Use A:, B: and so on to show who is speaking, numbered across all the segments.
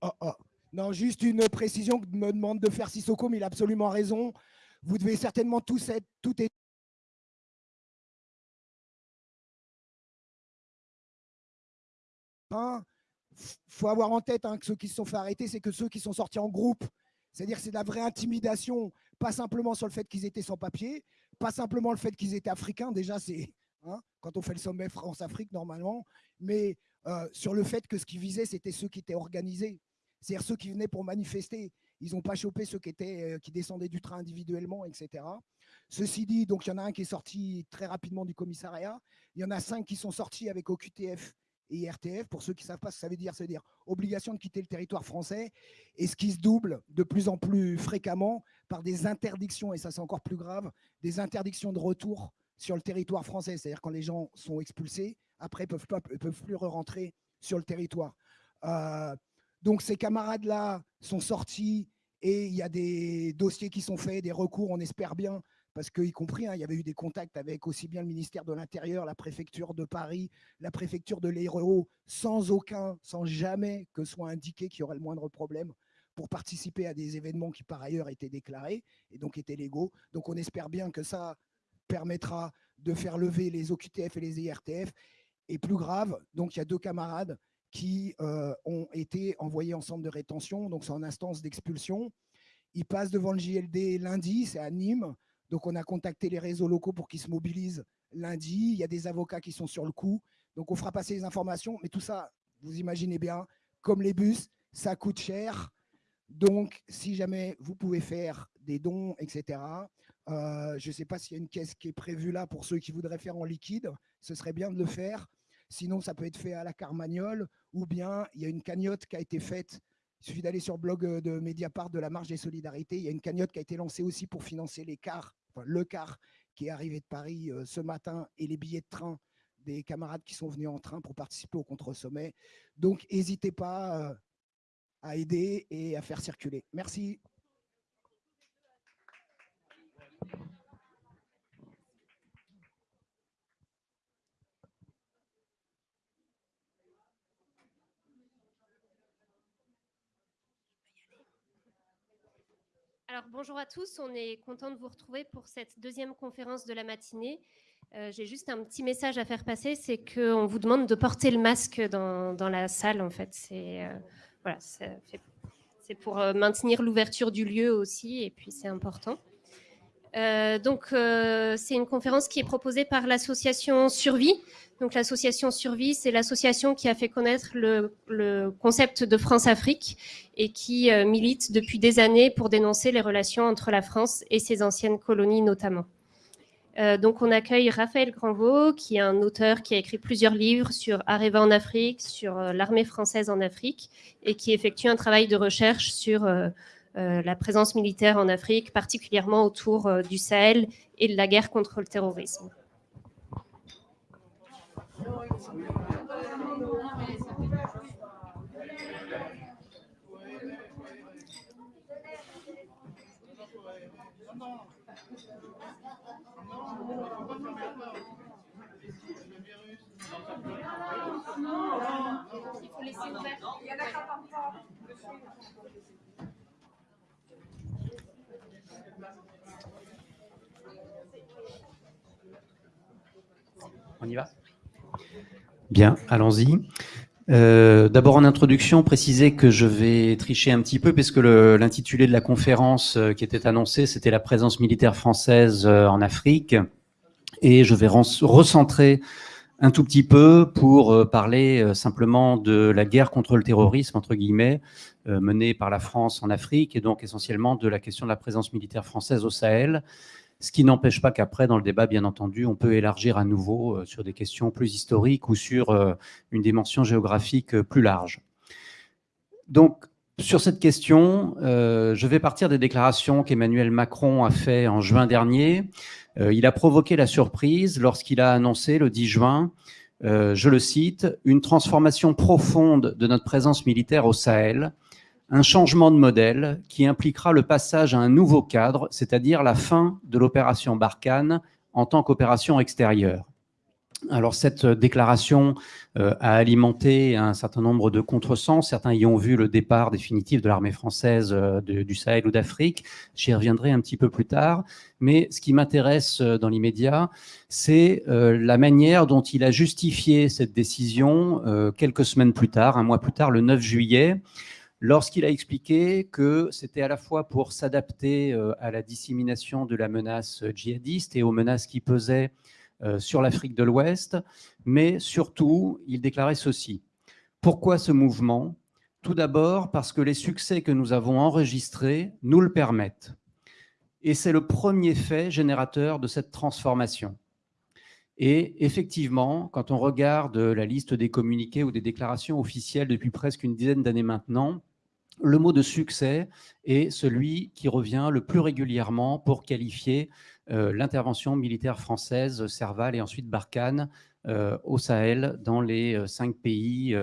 A: Oh, oh. Non, juste une précision que me demande de faire Sissoko, mais il a absolument raison. Vous devez certainement tous être, tout est Il faut avoir en tête hein, que ceux qui se sont fait arrêter, c'est que ceux qui sont sortis en groupe. C'est-à-dire que c'est de la vraie intimidation, pas simplement sur le fait qu'ils étaient sans papier, pas simplement le fait qu'ils étaient africains, déjà c'est hein, quand on fait le sommet France-Afrique normalement, mais euh, sur le fait que ce qui visait, c'était ceux qui étaient organisés, c'est-à-dire ceux qui venaient pour manifester. Ils n'ont pas chopé ceux qui, étaient, euh, qui descendaient du train individuellement, etc. Ceci dit, donc il y en a un qui est sorti très rapidement du commissariat, il y en a cinq qui sont sortis avec OQTF et IRTF. Pour ceux qui ne savent pas ce que ça veut dire, ça veut dire obligation de quitter le territoire français et ce qui se double de plus en plus fréquemment par des interdictions, et ça c'est encore plus grave, des interdictions de retour sur le territoire français. C'est-à-dire quand les gens sont expulsés, après ne peuvent, plus re-rentrer sur le territoire. Euh, donc ces camarades-là sont sortis et il y a des dossiers qui sont faits, des recours, on espère bien, parce qu'y compris, hein, il y avait eu des contacts avec aussi bien le ministère de l'Intérieur, la préfecture de Paris, la préfecture de l'Hérault, sans aucun, sans jamais que soit indiqué qu'il y aurait le moindre problème pour participer à des événements qui par ailleurs étaient déclarés et donc étaient légaux. Donc on espère bien que ça permettra de faire lever les OQTF et les IRTF. Et plus grave, donc il y a deux camarades qui euh, ont été envoyés en centre de rétention, donc c'est en instance d'expulsion. Ils passent devant le JLD lundi, c'est à Nîmes. Donc, on a contacté les réseaux locaux pour qu'ils se mobilisent lundi. Il y a des avocats qui sont sur le coup. Donc, on fera passer les informations. Mais tout ça, vous imaginez bien, comme les bus, ça coûte cher. Donc, si jamais vous pouvez faire des dons, etc., euh, je ne sais pas s'il y a une caisse qui est prévue là pour ceux qui voudraient faire en liquide. Ce serait bien de le faire. Sinon, ça peut être fait à la Carmagnole ou bien il y a une cagnotte qui a été faite il suffit d'aller sur le blog euh, de Mediapart de la Marche des Solidarités. Il y a une cagnotte qui a été lancée aussi pour financer les cars, le car qui est arrivé de Paris euh, ce matin et les billets de train des camarades qui sont venus en train pour participer au contre-sommet. Donc, n'hésitez pas euh, à aider et à faire circuler. Merci.
B: Alors bonjour à tous, on est content de vous retrouver pour cette deuxième conférence de la matinée. Euh, j'ai juste un petit message à faire passer, c'est qu'on vous demande de porter le masque dans, la salle en fait. C'est euh, pour euh, maintenir l'ouverture du lieu aussi et puis c'est important. Donc c'est une conférence qui est proposée par l'association Survie. Donc l'association Survie, c'est l'association qui a fait connaître le, concept de France-Afrique et qui euh, milite depuis des années pour dénoncer les relations entre la France et ses anciennes colonies notamment. Euh, donc on accueille Raphaël Granvaux, qui est un auteur qui a écrit plusieurs livres sur Areva en Afrique, sur euh, l'armée française en Afrique, et qui effectue un travail de recherche sur la présence militaire en Afrique, particulièrement autour du Sahel et de la guerre contre le terrorisme. Il faut laisser ouvert. Il y en a pas
C: Bien, allons-y. Euh, d'abord en introduction, préciser que je vais tricher un petit peu puisque l'intitulé de la conférence euh, qui était annoncée, c'était la présence militaire française euh, en Afrique. Et je vais recentrer un tout petit peu pour parler simplement de la guerre contre le terrorisme, entre guillemets, menée par la France en Afrique, et donc essentiellement de la question de la présence militaire française au Sahel, ce qui n'empêche pas qu'après, dans le débat, bien entendu, on peut élargir à nouveau euh, sur des questions plus historiques ou sur euh, une dimension géographique euh, plus large. Donc, sur cette question, je vais partir des déclarations qu'Emmanuel Macron a fait en juin dernier. il a provoqué la surprise lorsqu'il a annoncé le 10 juin, je le cite, « une transformation profonde de notre présence militaire au Sahel » un changement de modèle qui impliquera le passage à un nouveau cadre, c'est-à-dire la fin de l'opération Barkhane en tant qu'opération extérieure. Alors cette déclaration a alimenté un certain nombre de contresens. Certains y ont vu le départ définitif de l'armée française du Sahel ou d'Afrique. J'y reviendrai un petit peu plus tard. Mais ce qui m'intéresse dans l'immédiat, c'est la manière dont il a justifié cette décision quelques semaines plus tard, un mois plus tard, le 9 juillet, lorsqu'il a expliqué que c'était à la fois pour s'adapter euh, à la dissémination de la menace djihadiste et aux menaces qui pesaient euh, sur l'Afrique de l'Ouest, mais surtout, il déclarait ceci. Pourquoi ce mouvement? Tout d'abord parce que les succès que nous avons enregistrés nous le permettent. Et c'est le premier fait générateur de cette transformation. Et effectivement, quand on regarde la liste des communiqués ou des déclarations officielles depuis presque une dizaine d'années maintenant, le mot de succès est celui qui revient le plus régulièrement pour qualifier euh, l'intervention militaire française, Serval et ensuite Barkhane, euh, au Sahel, dans les euh, cinq pays,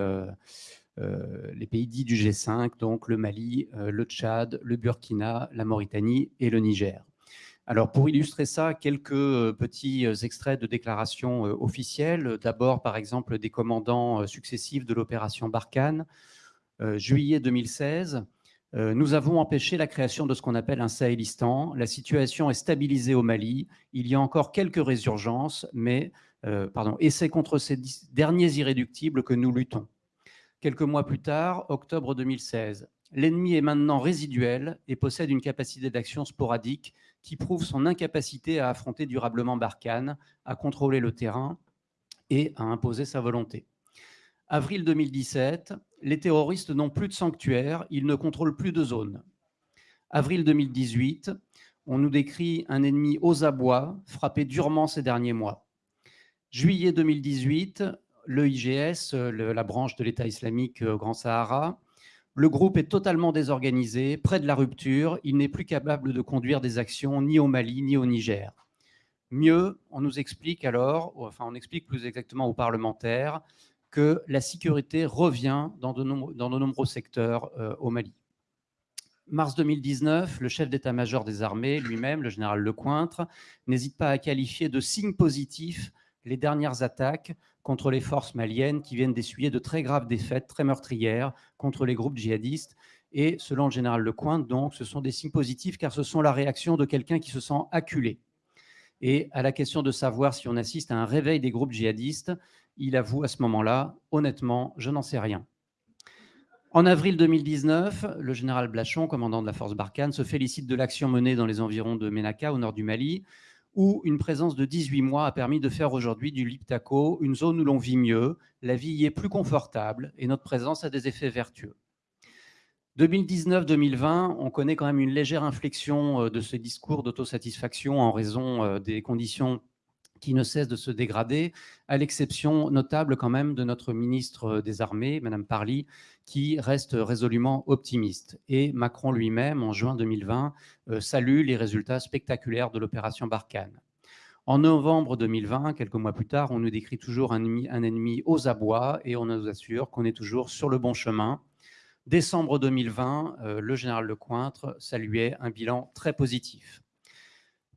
C: les pays dits du G5, donc le Mali, le Tchad, le Burkina, la Mauritanie et le Niger. Alors, pour illustrer ça, quelques petits extraits de déclarations officielles. D'abord, par exemple, des commandants successifs de l'opération Barkhane, juillet 2016, euh, nous avons empêché la création de ce qu'on appelle un Sahélistan. La situation est stabilisée au Mali. Il y a encore quelques résurgences, mais euh, pardon, et c'est contre ces derniers irréductibles que nous luttons. Quelques mois plus tard, octobre 2016, l'ennemi est maintenant résiduel et possède une capacité d'action sporadique qui prouve son incapacité à affronter durablement Barkhane, à contrôler le terrain et à imposer sa volonté. Avril 2017, les terroristes n'ont plus de sanctuaire, ils ne contrôlent plus de zones. Avril 2018, on nous décrit un ennemi aux abois, frappé durement ces derniers mois. Juillet 2018, le IGS, la branche de l'État islamique euh, Grand Sahara, le groupe est totalement désorganisé, près de la rupture, il n'est plus capable de conduire des actions ni au Mali ni au Niger. Mieux, on nous explique alors, enfin on explique plus exactement aux parlementaires, que la sécurité revient dans de, nombreux secteurs euh, au Mali. Mars 2019, le chef d'état-major des armées lui-même, le général Lecointre, n'hésite pas à qualifier de signe positif les dernières attaques contre les forces maliennes qui viennent d'essuyer de très graves défaites, très meurtrières, contre les groupes djihadistes. Et selon le général Lecointre, donc, ce sont des signes positifs car ce sont la réaction de quelqu'un qui se sent acculé. Et à la question de savoir si on assiste à un réveil des groupes djihadistes, il avoue à ce moment-là, honnêtement, je n'en sais rien. En avril 2019, le général Blachon, commandant de la force Barkhane, se félicite de l'action menée dans les environs de Menaka, au nord du Mali, où une présence de 18 mois a permis de faire aujourd'hui du Liptako une zone où l'on vit mieux, la vie y est plus confortable et notre présence a des effets vertueux. 2019-2020, on connaît quand même une légère inflexion euh, de ce discours d'autosatisfaction en raison euh, des conditions qui ne cesse de se dégrader, à l'exception notable quand même de notre ministre des Armées, Madame Parly, qui reste résolument optimiste. Et Macron lui-même, en juin 2020, euh, salue les résultats spectaculaires de l'opération Barkhane. En novembre 2020, quelques mois plus tard, on nous décrit toujours un ennemi, un ennemi aux abois et on nous assure qu'on est toujours sur le bon chemin. Décembre 2020, euh, le général Lecointre saluait un bilan très positif.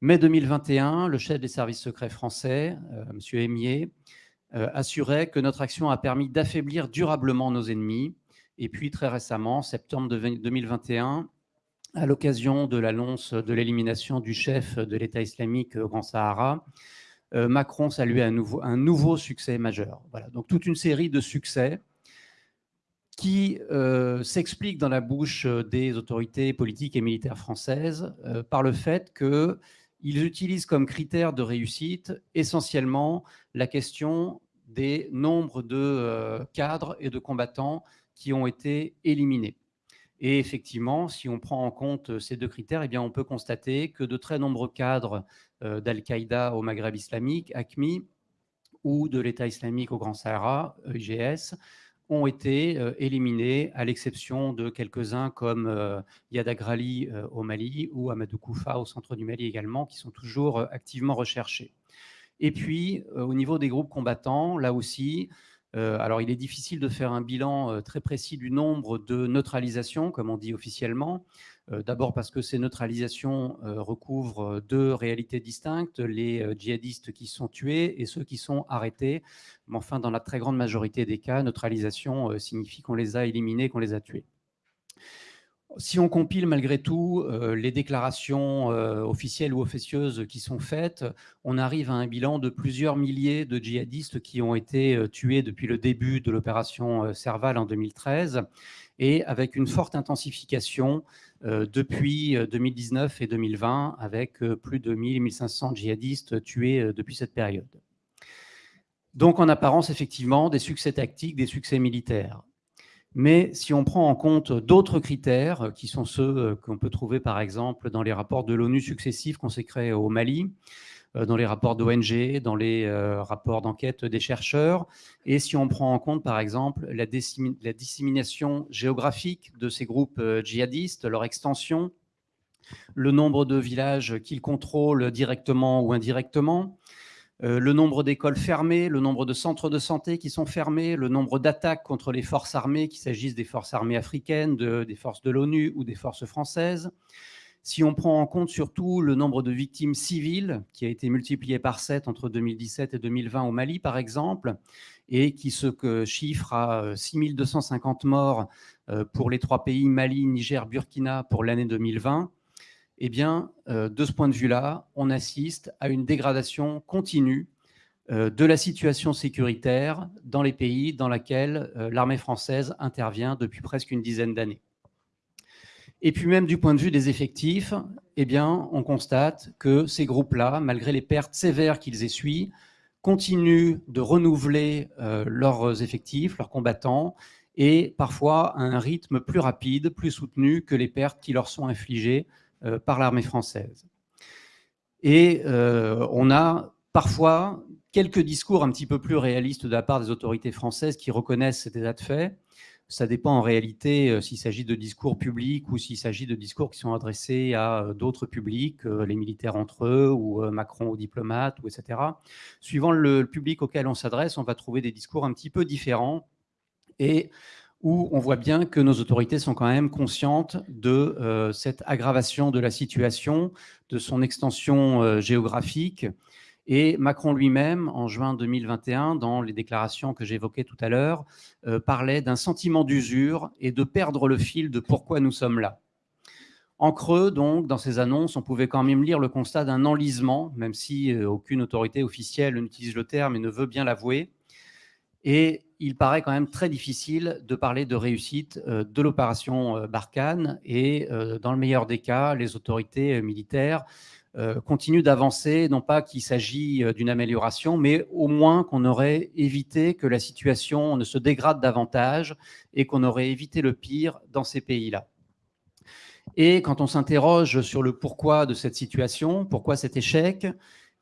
C: Mai 2021, le chef des services secrets français, euh, M. Aimier, euh, assurait que notre action a permis d'affaiblir durablement nos ennemis. Et puis très récemment, septembre 2021, à l'occasion de l'annonce de l'élimination du chef de l'État islamique au Grand Sahara, euh, Macron saluait un nouveau, un nouveau succès majeur. Voilà, donc toute une série de succès qui s'expliquent dans la bouche des autorités politiques et militaires françaises par le fait que ils utilisent comme critère de réussite essentiellement la question des nombres de euh, cadres et de combattants qui ont été éliminés. Et effectivement, si on prend en compte ces deux critères, eh bien, on peut constater que de très nombreux cadres euh, d'Al-Qaïda au Maghreb islamique, ACMI, ou de l'État islamique au Grand Sahara, IGS, ont été euh, éliminés, à l'exception de quelques-uns comme euh, Yad Agrali euh, au Mali ou Amadou Koufa au centre du Mali également, qui sont toujours activement recherchés. Et puis, au niveau des groupes combattants, là aussi, alors, il est difficile de faire un bilan très précis du nombre de neutralisations, comme on dit officiellement. D'abord parce que ces neutralisations recouvrent deux réalités distinctes, les djihadistes qui sont tués et ceux qui sont arrêtés. Mais enfin, dans la très grande majorité des cas, neutralisation signifie qu'on les a éliminés, qu'on les a tués. Si on compile malgré tout euh, les déclarations euh, officielles ou officieuses qui sont faites, on arrive à un bilan de plusieurs milliers de djihadistes qui ont été euh, tués depuis le début de l'opération Serval en 2013 et avec une forte intensification depuis 2019 et 2020 avec plus de 1000-1500 djihadistes tués depuis cette période. Donc en apparence, effectivement, des succès tactiques, des succès militaires. Mais si on prend en compte d'autres critères, euh, qui sont ceux euh, qu'on peut trouver par exemple dans les rapports de l'ONU successifs consacrés au Mali, euh, dans les rapports d'ONG, dans les rapports d'enquête des chercheurs, et si on prend en compte par exemple la, dissémination géographique de ces groupes djihadistes, leur extension, le nombre de villages qu'ils contrôlent directement ou indirectement, euh, le nombre d'écoles fermées, le nombre de centres de santé qui sont fermés, le nombre d'attaques contre les forces armées, qu'il s'agisse des forces armées africaines, des forces de l'ONU ou des forces françaises. Si on prend en compte surtout le nombre de victimes civiles, qui a été multiplié par 7 entre 2017 et 2020 au Mali, par exemple, et qui se chiffre à 6250 euh, morts euh, pour les trois pays Mali, Niger, Burkina pour l'année 2020, eh bien, euh, de ce point de vue-là, on assiste à une dégradation continue de la situation sécuritaire dans les pays dans lesquels l'armée française intervient depuis presque une dizaine d'années. Et puis même du point de vue des effectifs, eh bien, on constate que ces groupes-là, malgré les pertes sévères qu'ils essuient, continuent de renouveler leurs effectifs, leurs combattants, et parfois à un rythme plus rapide, plus soutenu que les pertes qui leur sont infligées euh, par l'armée française. Et euh, on a parfois quelques discours un petit peu plus réalistes de la part des autorités françaises qui reconnaissent cet état de fait. Ça dépend en réalité euh, s'il s'agit de discours publics ou s'il s'agit de discours qui sont adressés à d'autres publics, les militaires entre eux ou Macron aux diplomates, ou etc. Suivant le public auquel on s'adresse, on va trouver des discours un petit peu différents. Et où on voit bien que nos autorités sont quand même conscientes de euh, cette aggravation de la situation, de son extension euh, géographique. Et Macron lui-même, en juin 2021, dans les déclarations que j'évoquais tout à l'heure, euh, parlait d'un sentiment d'usure et de perdre le fil de pourquoi nous sommes là. En creux, donc, dans ces annonces, on pouvait quand même lire le constat d'un enlisement, même si aucune autorité officielle n'utilise le terme et ne veut bien l'avouer. Et il paraît quand même très difficile de parler de réussite euh, de l'opération euh, Barkhane. Et euh, dans le meilleur des cas, les autorités militaires continuent d'avancer, non pas qu'il s'agit d'une amélioration, mais au moins qu'on aurait évité que la situation ne se dégrade davantage et qu'on aurait évité le pire dans ces pays-là. Et quand on s'interroge sur le pourquoi de cette situation, pourquoi cet échec,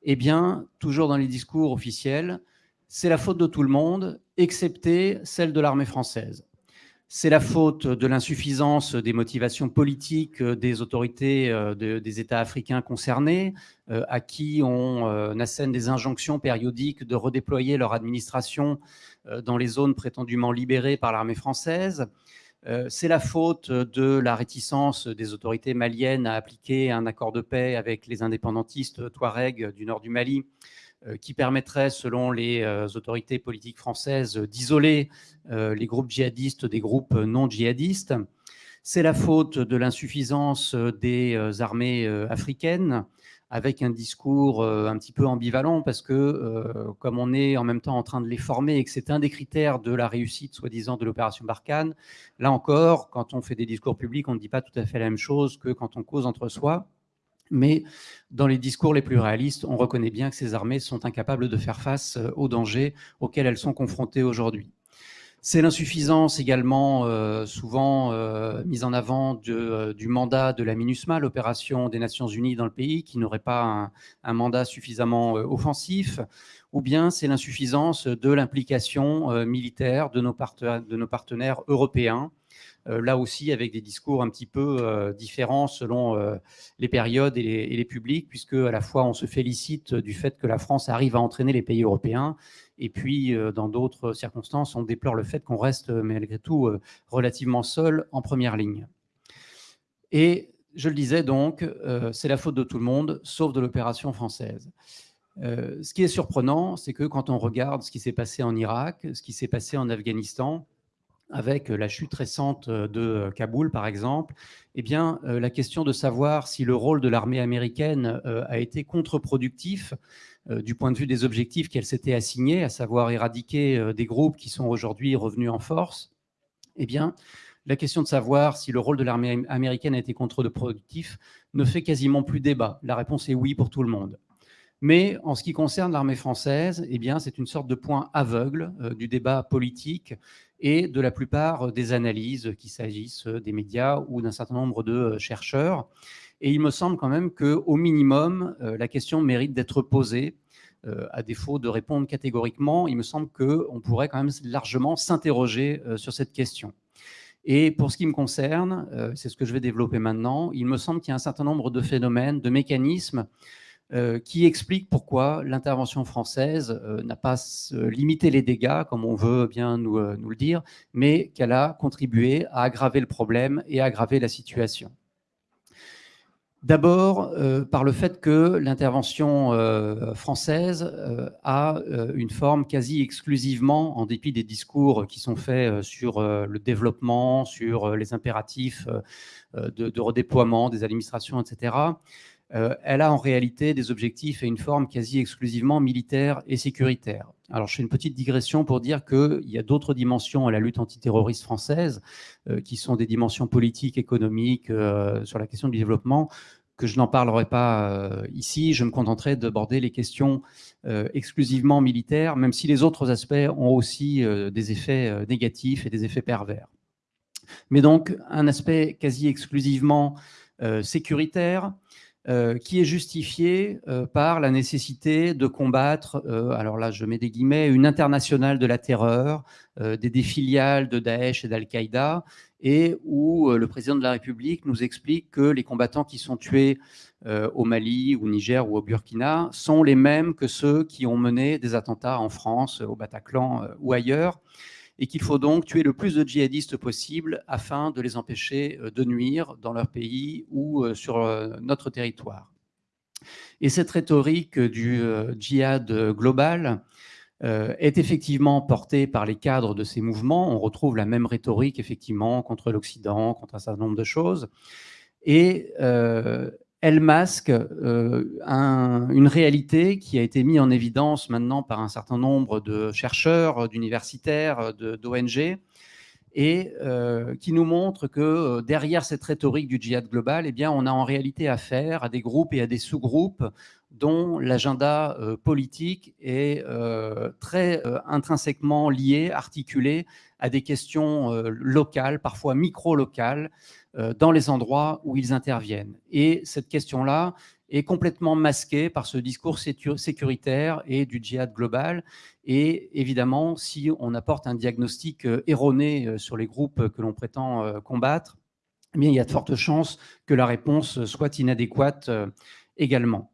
C: eh bien, toujours dans les discours officiels, c'est la faute de tout le monde, excepté celle de l'armée française. C'est la faute de l'insuffisance des motivations politiques des autorités euh, des États africains concernés, euh, à qui on euh, assène des injonctions périodiques de redéployer leur administration dans les zones prétendument libérées par l'armée française. C'est la faute de la réticence des autorités maliennes à appliquer un accord de paix avec les indépendantistes Touaregs du nord du Mali, euh, qui permettrait, selon les euh, autorités politiques françaises, d'isoler euh, les groupes djihadistes des groupes non djihadistes. C'est la faute de l'insuffisance des armées africaines, avec un discours un petit peu ambivalent, parce que comme on est en même temps en train de les former et que c'est un des critères de la réussite, soi-disant, de l'opération Barkhane, là encore, quand on fait des discours publics, on ne dit pas tout à fait la même chose que quand on cause entre soi. Mais dans les discours les plus réalistes, on reconnaît bien que ces armées sont incapables de faire face euh, aux dangers auxquels elles sont confrontées aujourd'hui. C'est l'insuffisance également euh, souvent euh, mise en avant du mandat de la MINUSMA, l'opération des Nations Unies dans le pays, qui n'aurait pas un, mandat suffisamment offensif, ou bien c'est l'insuffisance de l'implication militaire de nos, partenaires européens, là aussi avec des discours un petit peu euh, différents selon euh, les périodes et les, publics, puisque à la fois on se félicite du fait que la France arrive à entraîner les pays européens, Et puis, dans d'autres circonstances, on déplore le fait qu'on reste malgré tout relativement seul en première ligne. Et je le disais donc, c'est la faute de tout le monde, sauf de l'opération française. ce qui est surprenant, c'est que quand on regarde ce qui s'est passé en Irak, ce qui s'est passé en Afghanistan, avec la chute récente de Kaboul, par exemple, eh bien, la question de savoir si le rôle de l'armée américaine a été contre-productif du point de vue des objectifs qu'elle s'était assignés, à savoir éradiquer des groupes qui sont aujourd'hui revenus en force, eh bien, la question de savoir si le rôle de l'armée américaine a été contre-productif ne fait quasiment plus débat. La réponse est oui pour tout le monde. Mais en ce qui concerne l'armée française, eh c'est une sorte de point aveugle du débat politique et de la plupart des analyses, qu'il s'agisse des médias ou d'un certain nombre de chercheurs. Et il me semble quand même qu'au minimum, la question mérite d'être posée. À défaut de répondre catégoriquement, il me semble qu'on pourrait quand même largement s'interroger sur cette question. Et pour ce qui me concerne, c'est ce que je vais développer maintenant, il me semble qu'il y a un certain nombre de phénomènes, de mécanismes euh, qui explique pourquoi l'intervention française euh, n'a pas limité les dégâts, comme on veut bien nous, euh, le dire, mais qu'elle a contribué à aggraver le problème et à aggraver la situation. D'abord, par le fait que l'intervention française a une forme quasi exclusivement, en dépit des discours qui sont faits sur le développement, sur les impératifs de redéploiement des administrations, etc., euh, elle a en réalité des objectifs et une forme quasi exclusivement militaire et sécuritaire. Alors, je fais une petite digression pour dire qu'il y a d'autres dimensions à la lutte antiterroriste française, euh, qui sont des dimensions politiques, économiques, euh, sur la question du développement, que je n'en parlerai pas ici. Je me contenterai d'aborder les questions exclusivement militaires, même si les autres aspects ont aussi des effets négatifs et des effets pervers. Mais donc, un aspect quasi exclusivement sécuritaire, euh, qui est justifié euh, par la nécessité de combattre, euh, alors là je mets des guillemets, une internationale de la terreur, des défiliales de Daesh et d'Al-Qaïda, et où le président de la République nous explique que les combattants qui sont tués au Mali, au Niger ou au Burkina sont les mêmes que ceux qui ont mené des attentats en France, au Bataclan ou ailleurs et qu'il faut donc tuer le plus de djihadistes possible afin de les empêcher euh, de nuire dans leur pays ou euh, sur euh, notre territoire. Et cette rhétorique du djihad global est effectivement portée par les cadres de ces mouvements. On retrouve la même rhétorique, effectivement, contre l'Occident, contre un certain nombre de choses. Et elle masque euh, une réalité qui a été mise en évidence maintenant par un certain nombre de chercheurs, d'universitaires, d'ONG, et euh, qui nous montre que euh, derrière cette rhétorique du djihad global, eh on a en réalité affaire à des groupes et à des sous-groupes dont l'agenda politique est très intrinsèquement lié, articulé à des questions locales, parfois micro-locales, dans les endroits où ils interviennent. Et cette question-là est complètement masquée par ce discours sécuritaire et du djihad global. Et évidemment, si on apporte un diagnostic euh, erroné euh, sur les groupes que l'on prétend combattre, eh bien, il y a de fortes chances que la réponse soit inadéquate également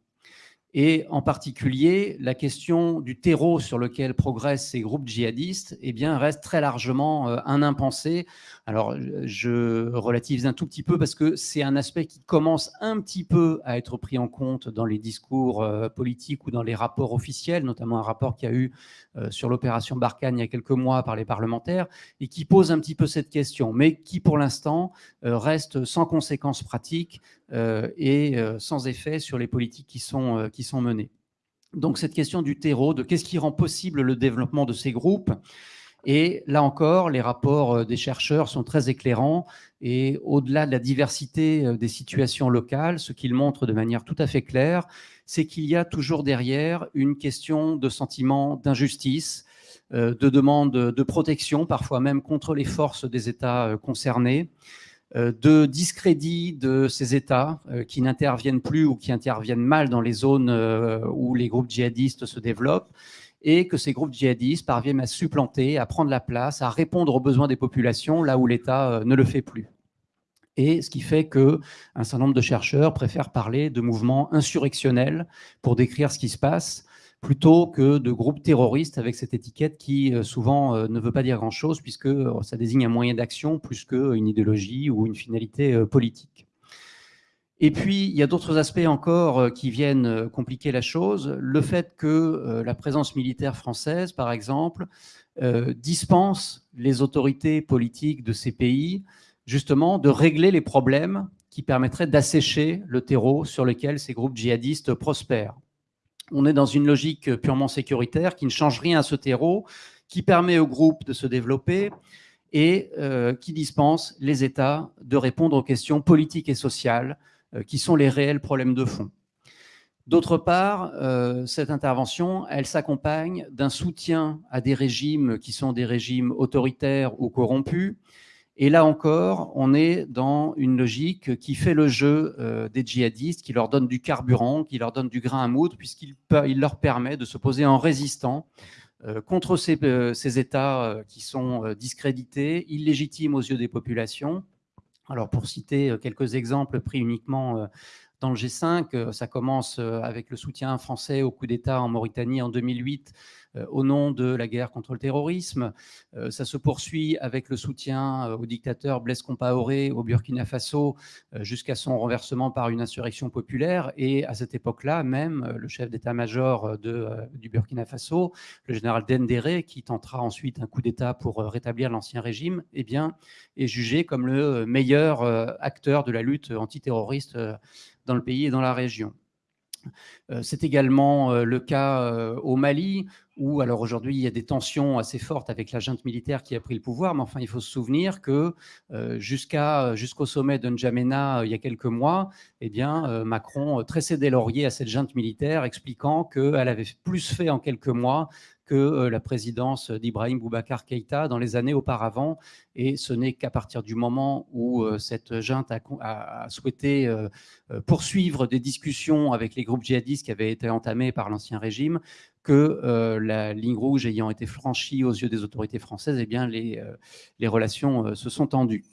C: et en particulier la question du terreau sur lequel progressent ces groupes djihadistes eh bien, reste très largement euh, un impensé. Alors, je relativise un tout petit peu parce que c'est un aspect qui commence un petit peu à être pris en compte dans les discours euh, politiques ou dans les rapports officiels, notamment un rapport qui a eu euh, sur l'opération Barkhane il y a quelques mois par les parlementaires, et qui pose un petit peu cette question, mais qui pour l'instant reste sans conséquences pratiques euh, et euh, sans effet sur les politiques qui sont, euh, qui sont menées. Donc cette question du terreau, de qu'est-ce qui rend possible le développement de ces groupes, et là encore, les rapports des chercheurs sont très éclairants. Et au-delà de la diversité des situations locales, ce qu'ils montrent de manière tout à fait claire, c'est qu'il y a toujours derrière une question de sentiment d'injustice, de demande de protection, parfois même contre les forces des États concernés, euh, de discrédit de ces États euh, qui n'interviennent plus ou qui interviennent mal dans les zones euh, où les groupes djihadistes se développent, et que ces groupes djihadistes parviennent à supplanter, à prendre la place, à répondre aux besoins des populations là où l'État ne le fait plus. Et ce qui fait qu'un certain nombre de chercheurs préfèrent parler de mouvements insurrectionnels pour décrire ce qui se passe, plutôt que de groupes terroristes avec cette étiquette qui souvent ne veut pas dire grand-chose puisque ça désigne un moyen d'action plus qu'une idéologie ou une finalité politique. Et puis, il y a d'autres aspects encore qui viennent compliquer la chose. Le fait que la présence militaire française, par exemple, dispense les autorités politiques de ces pays justement de régler les problèmes qui permettraient d'assécher le terreau sur lequel ces groupes djihadistes prospèrent. On est dans une logique purement sécuritaire qui ne change rien à ce terreau, qui permet aux groupes de se développer et euh, qui dispense les États de répondre aux questions politiques et sociales euh, qui sont les réels problèmes de fond. D'autre part, euh, cette intervention, elle s'accompagne d'un soutien à des régimes qui sont des régimes autoritaires ou corrompus, et là encore, on est dans une logique qui fait le jeu euh, des djihadistes, qui leur donne du carburant, qui leur donne du grain à moudre, puisqu'il leur permet de se poser en résistant euh, contre euh, ces États qui sont discrédités, illégitimes aux yeux des populations. Alors pour citer quelques exemples pris uniquement dans le G5, ça commence avec le soutien français au coup d'État en Mauritanie en 2008, euh, au nom de la guerre contre le terrorisme. Euh, ça se poursuit avec le soutien euh, au dictateur Blaise Compaoré au Burkina Faso jusqu'à son renversement par une insurrection populaire. Et à cette époque-là, même le chef d'état-major du Burkina Faso, le général Dendéré, qui tentera ensuite un coup d'État pour rétablir l'ancien régime, eh est jugé comme le meilleur acteur de la lutte antiterroriste dans le pays et dans la région. C'est également le cas au Mali, où alors aujourd'hui il y a des tensions assez fortes avec la junte militaire qui a pris le pouvoir, mais enfin il faut se souvenir que euh, jusqu'au sommet de N'Djamena euh, il y a quelques mois, eh bien euh, Macron tressait des lauriers à cette junte militaire, expliquant qu'elle avait plus fait en quelques mois que la présidence d'Ibrahim Boubacar Keïta dans les années auparavant. Et ce n'est qu'à partir du moment où cette junte a, souhaité poursuivre des discussions avec les groupes djihadistes qui avaient été entamées par l'ancien régime que euh, la ligne rouge ayant été franchie aux yeux des autorités françaises, eh bien, les, euh, relations euh, se sont tendues.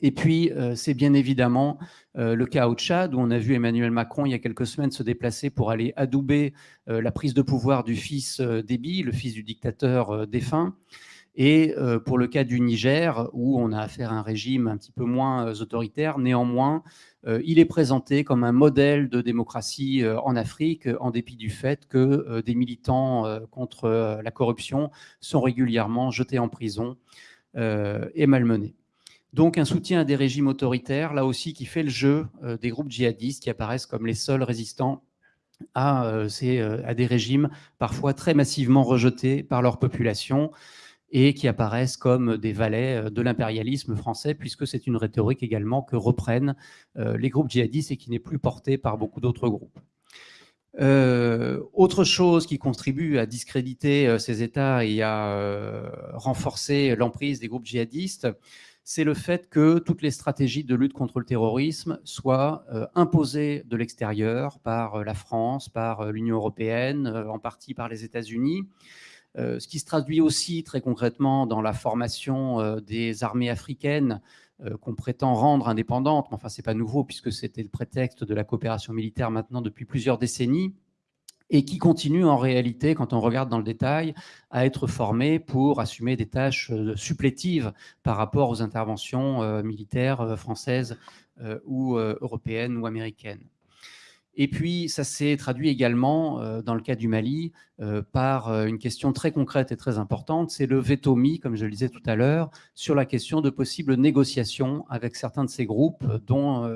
C: Et puis, c'est bien évidemment le cas au Tchad, où on a vu Emmanuel Macron, il y a quelques semaines, se déplacer pour aller adouber la prise de pouvoir du fils d'Ebi, le fils du dictateur défunt. Et pour le cas du Niger, où on a affaire à un régime un petit peu moins autoritaire, néanmoins, euh, il est présenté comme un modèle de démocratie euh, en Afrique, en dépit du fait que euh, des militants contre la corruption sont régulièrement jetés en prison et malmenés. Donc un soutien à des régimes autoritaires, là aussi, qui fait le jeu des groupes djihadistes qui apparaissent comme les seuls résistants à, à des régimes parfois très massivement rejetés par leur population et qui apparaissent comme des valets euh, de l'impérialisme français, puisque c'est une rhétorique également que reprennent euh, les groupes djihadistes et qui n'est plus portée par beaucoup d'autres groupes. Euh, autre chose qui contribue à discréditer ces États et à renforcer l'emprise des groupes djihadistes, c'est le fait que toutes les stratégies de lutte contre le terrorisme soient imposées de l'extérieur par la France, par l'Union européenne, en partie par les États-Unis, euh, ce qui se traduit aussi très concrètement dans la formation euh, des armées africaines euh, qu'on prétend rendre indépendantes. Mais enfin, ce n'est pas nouveau puisque c'était le prétexte de la coopération militaire maintenant depuis plusieurs décennies et qui continue en réalité, quand on regarde dans le détail, à être formées pour assumer des tâches supplétives par rapport aux interventions militaires françaises ou européennes ou américaines. Et puis, ça s'est traduit également, euh, dans le cas du Mali, euh, par euh, une question très concrète et très importante, c'est le veto mis, comme je le disais tout à l'heure, sur la question de possibles négociations avec certains de ces groupes dont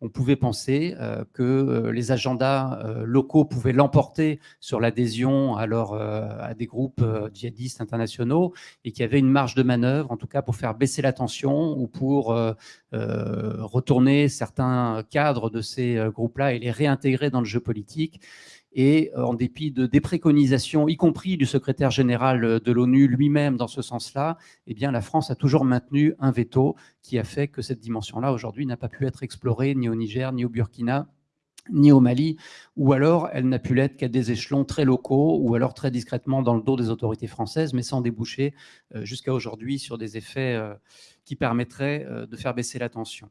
C: on pouvait penser que les agendas locaux pouvaient l'emporter sur l'adhésion à, à des groupes djihadistes internationaux et qu'il y avait une marge de manœuvre, en tout cas pour faire baisser la tension ou pour retourner certains cadres de ces groupes-là et les réintégrer dans le jeu politique. Et euh, en dépit de, des préconisations, y compris du secrétaire général euh, de l'ONU lui-même dans ce sens-là, eh bien, la France a toujours maintenu un veto qui a fait que cette dimension-là, aujourd'hui, n'a pas pu être explorée ni au Niger, ni au Burkina, ni au Mali, ou alors elle n'a pu l'être qu'à des échelons très locaux, ou alors très discrètement dans le dos des autorités françaises, mais sans déboucher euh, jusqu'à aujourd'hui sur des effets qui permettraient de faire baisser la tension.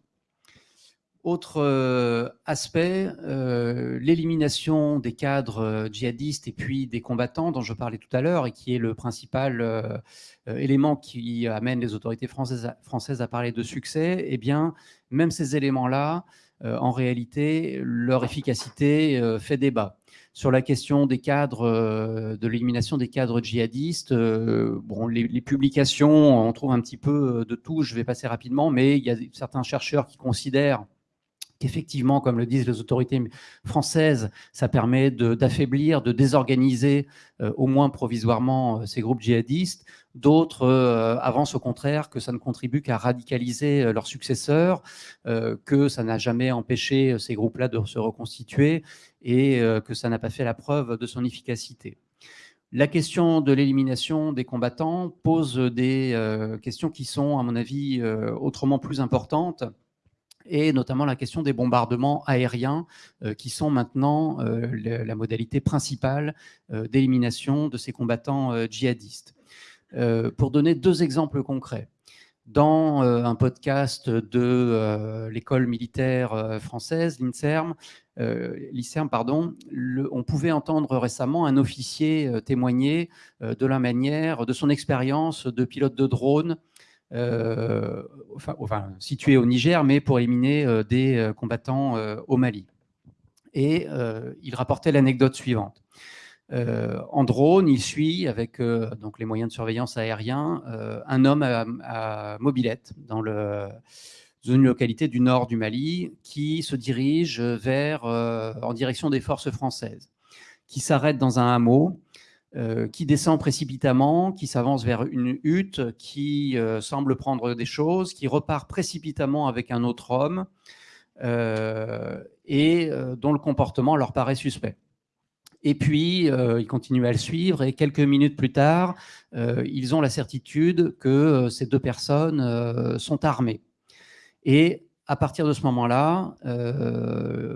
C: Autre euh, aspect, euh, l'élimination des cadres euh, djihadistes et puis des combattants dont je parlais tout à l'heure et qui est le principal élément qui amène les autorités françaises à, françaises à parler de succès, eh bien, même ces éléments-là, en réalité, leur efficacité fait débat. Sur la question des cadres, de l'élimination des cadres djihadistes, bon, les, les, publications, on trouve un petit peu de tout, je vais passer rapidement, mais il y a certains chercheurs qui considèrent qu'effectivement, comme le disent les autorités françaises, ça permet d'affaiblir, de, désorganiser, euh, au moins provisoirement, euh, ces groupes djihadistes. D'autres euh, avancent au contraire que ça ne contribue qu'à radicaliser leurs successeurs, que ça n'a jamais empêché ces groupes-là de se reconstituer et que ça n'a pas fait la preuve de son efficacité. La question de l'élimination des combattants pose des questions qui sont, à mon avis, autrement plus importantes et notamment la question des bombardements aériens euh, qui sont maintenant euh, la modalité principale euh, d'élimination de ces combattants djihadistes. pour donner deux exemples concrets, dans un podcast de l'école militaire française, l'INSERM, pardon, on pouvait entendre récemment un officier témoigner de la manière, de son expérience de pilote de drone enfin, situé au Niger, mais pour éliminer euh, des euh, combattants au Mali. Et il rapportait l'anecdote suivante. en drone, il suit avec donc les moyens de surveillance aérien un homme à, mobilette dans le, une localité du nord du Mali qui se dirige vers, en direction des forces françaises, qui s'arrête dans un hameau euh, qui descend précipitamment, qui s'avance vers une hutte, qui euh, semble prendre des choses, qui repart précipitamment avec un autre homme, euh, et dont le comportement leur paraît suspect. Et puis, ils continuent à le suivre, et quelques minutes plus tard, ils ont la certitude que ces deux personnes sont armées. Et à partir de ce moment-là,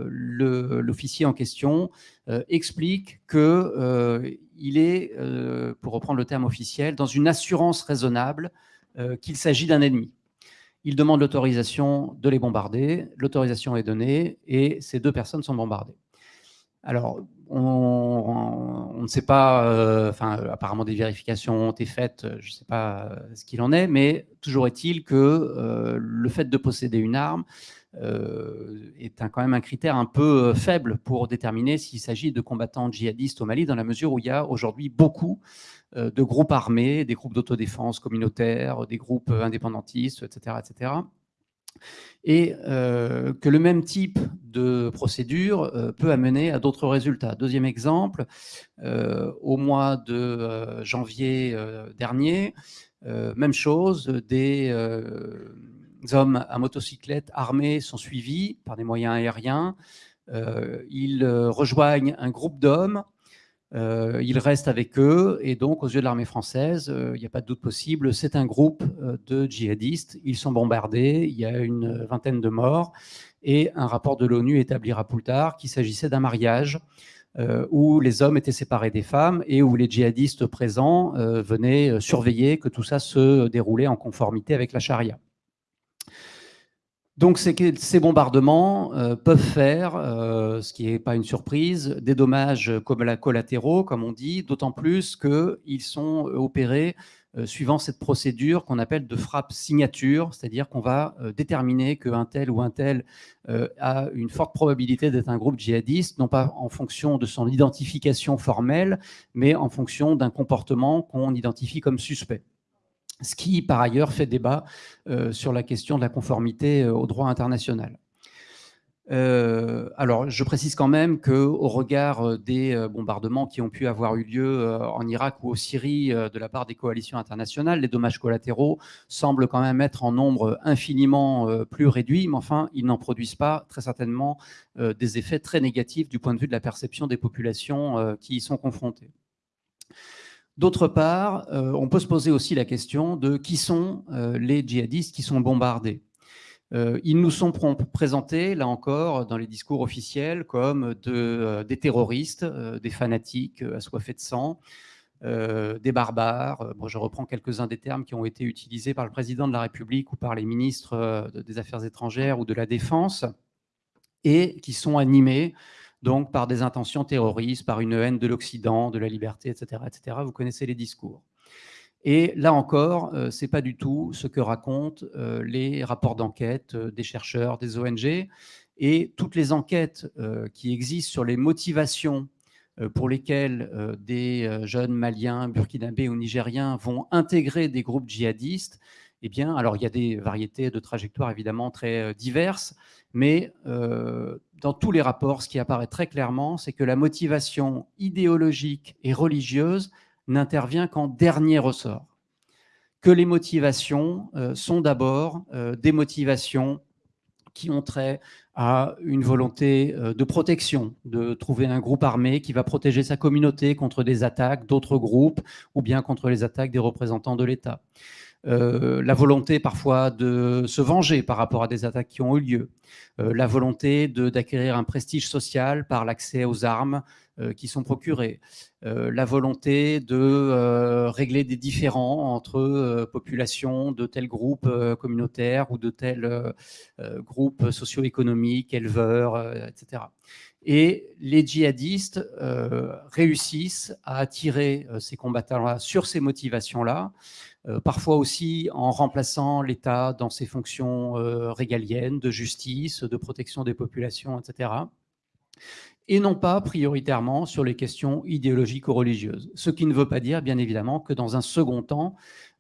C: l'officier en question explique que il est, euh, pour reprendre le terme officiel, dans une assurance raisonnable euh, qu'il s'agit d'un ennemi. Il demande l'autorisation de les bombarder, l'autorisation est donnée et ces deux personnes sont bombardées. Alors, on, ne sait pas, euh, apparemment des vérifications ont été faites, je ne sais pas ce qu'il en est, mais toujours est-il que le fait de posséder une arme euh, est quand même un critère un peu euh, faible pour déterminer s'il s'agit de combattants djihadistes au Mali, dans la mesure où il y a aujourd'hui beaucoup euh, de groupes armés, des groupes d'autodéfense communautaires, des groupes indépendantistes, etc. etc. et que le même type de procédure peut amener à d'autres résultats. Deuxième exemple, au mois de janvier dernier, même chose, des hommes à motocyclette armés sont suivis par des moyens aériens. Euh, ils euh, rejoignent un groupe d'hommes, euh, ils restent avec eux, et donc aux yeux de l'armée française, il n'y a pas de doute possible, c'est un groupe de djihadistes. Ils sont bombardés, il y a une vingtaine de morts, et un rapport de l'ONU établira plus tard qu'il s'agissait d'un mariage où les hommes étaient séparés des femmes et où les djihadistes présents venaient surveiller que tout ça se déroulait en conformité avec la charia. Donc ces bombardements euh, peuvent faire, euh, ce qui n'est pas une surprise, des dommages collatéraux, comme on dit, d'autant plus qu'ils sont opérés euh, suivant cette procédure qu'on appelle de frappe signature, c'est-à-dire qu'on va déterminer qu'un tel ou un tel a une forte probabilité d'être un groupe djihadiste, non pas en fonction de son identification formelle, mais en fonction d'un comportement qu'on identifie comme suspect ce qui, par ailleurs, fait débat euh, sur la question de la conformité euh, au droit international. Euh, alors, je précise quand même qu'au regard des bombardements qui ont pu avoir eu lieu en Irak ou au Syrie de la part des coalitions internationales, les dommages collatéraux semblent quand même être en nombre infiniment plus réduit, mais enfin, ils n'en produisent pas très certainement des effets très négatifs du point de vue de la perception des populations qui y sont confrontées. D'autre part, euh, on peut se poser aussi la question de qui sont euh, les djihadistes qui sont bombardés. Euh, ils nous sont présentés, là encore, dans les discours officiels, comme des terroristes, des fanatiques assoiffés de sang, des barbares. je reprends quelques-uns des termes qui ont été utilisés par le président de la République ou par les ministres des Affaires étrangères ou de la Défense. et qui sont animés donc par des intentions terroristes, par une haine de l'Occident, de la liberté, etc., etc. Vous connaissez les discours. Et là encore, euh, ce n'est pas du tout ce que racontent euh, les rapports d'enquête euh, des chercheurs, des ONG, et toutes les enquêtes qui existent sur les motivations pour lesquelles des jeunes Maliens, Burkinabés ou Nigériens vont intégrer des groupes djihadistes. Eh bien, alors il y a des variétés de trajectoires évidemment très diverses, mais dans tous les rapports, ce qui apparaît très clairement, c'est que la motivation idéologique et religieuse n'intervient qu'en dernier ressort. Que les motivations euh, sont d'abord euh, des motivations qui ont trait à une volonté euh, de protection, de trouver un groupe armé qui va protéger sa communauté contre des attaques d'autres groupes ou bien contre les attaques des représentants de l'État. La volonté parfois de se venger par rapport à des attaques qui ont eu lieu, la volonté d'acquérir un prestige social par l'accès aux armes, euh, qui sont procurés, euh, la volonté de euh, régler des différends entre populations de tel groupe communautaire ou de tel groupe socio-économique, éleveurs, etc. Et les djihadistes réussissent à attirer ces combattants-là sur ces motivations-là, parfois aussi en remplaçant l'État dans ses fonctions régaliennes de justice, de protection des populations, etc et non pas prioritairement sur les questions idéologiques ou religieuses. Ce qui ne veut pas dire, bien évidemment, que dans un second temps,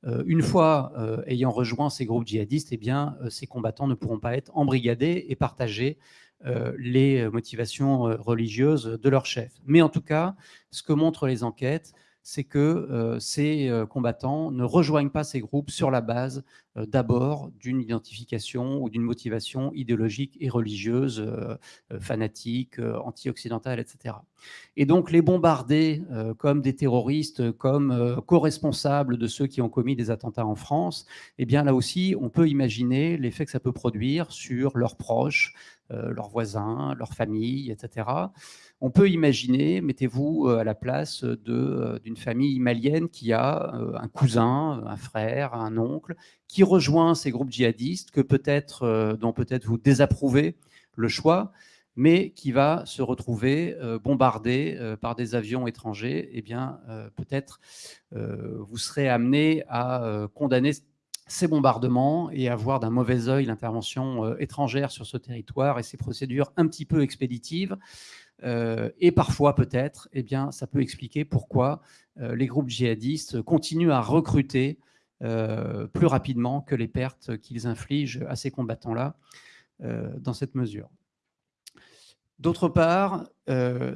C: euh, une fois euh, ayant rejoint ces groupes djihadistes, eh euh, ces combattants ne pourront pas être embrigadés et partager les motivations religieuses de leur chef. Mais en tout cas, ce que montrent les enquêtes, c'est que euh, ces euh, combattants ne rejoignent pas ces groupes sur la base euh, d'abord d'une identification ou d'une motivation idéologique et religieuse, fanatique, anti-occidentale, etc. Et donc les bombarder comme des terroristes, comme co-responsables de ceux qui ont commis des attentats en France, eh bien là aussi, on peut imaginer l'effet que ça peut produire sur leurs proches, leurs voisins, leurs familles, etc. On peut imaginer, mettez-vous euh, à la place euh, d'une famille malienne qui a euh, un cousin, un frère, un oncle, qui rejoint ces groupes djihadistes que peut-être, dont peut-être vous désapprouvez le choix, mais qui va se retrouver bombardé par des avions étrangers, eh bien, peut-être vous serez amené à condamner ces bombardements et à voir d'un mauvais œil l'intervention étrangère sur ce territoire et ces procédures un petit peu expéditives. Euh, et parfois, peut-être, eh bien, ça peut expliquer pourquoi euh, les groupes djihadistes continuent à recruter euh, plus rapidement que les pertes qu'ils infligent à ces combattants-là dans cette mesure. D'autre part,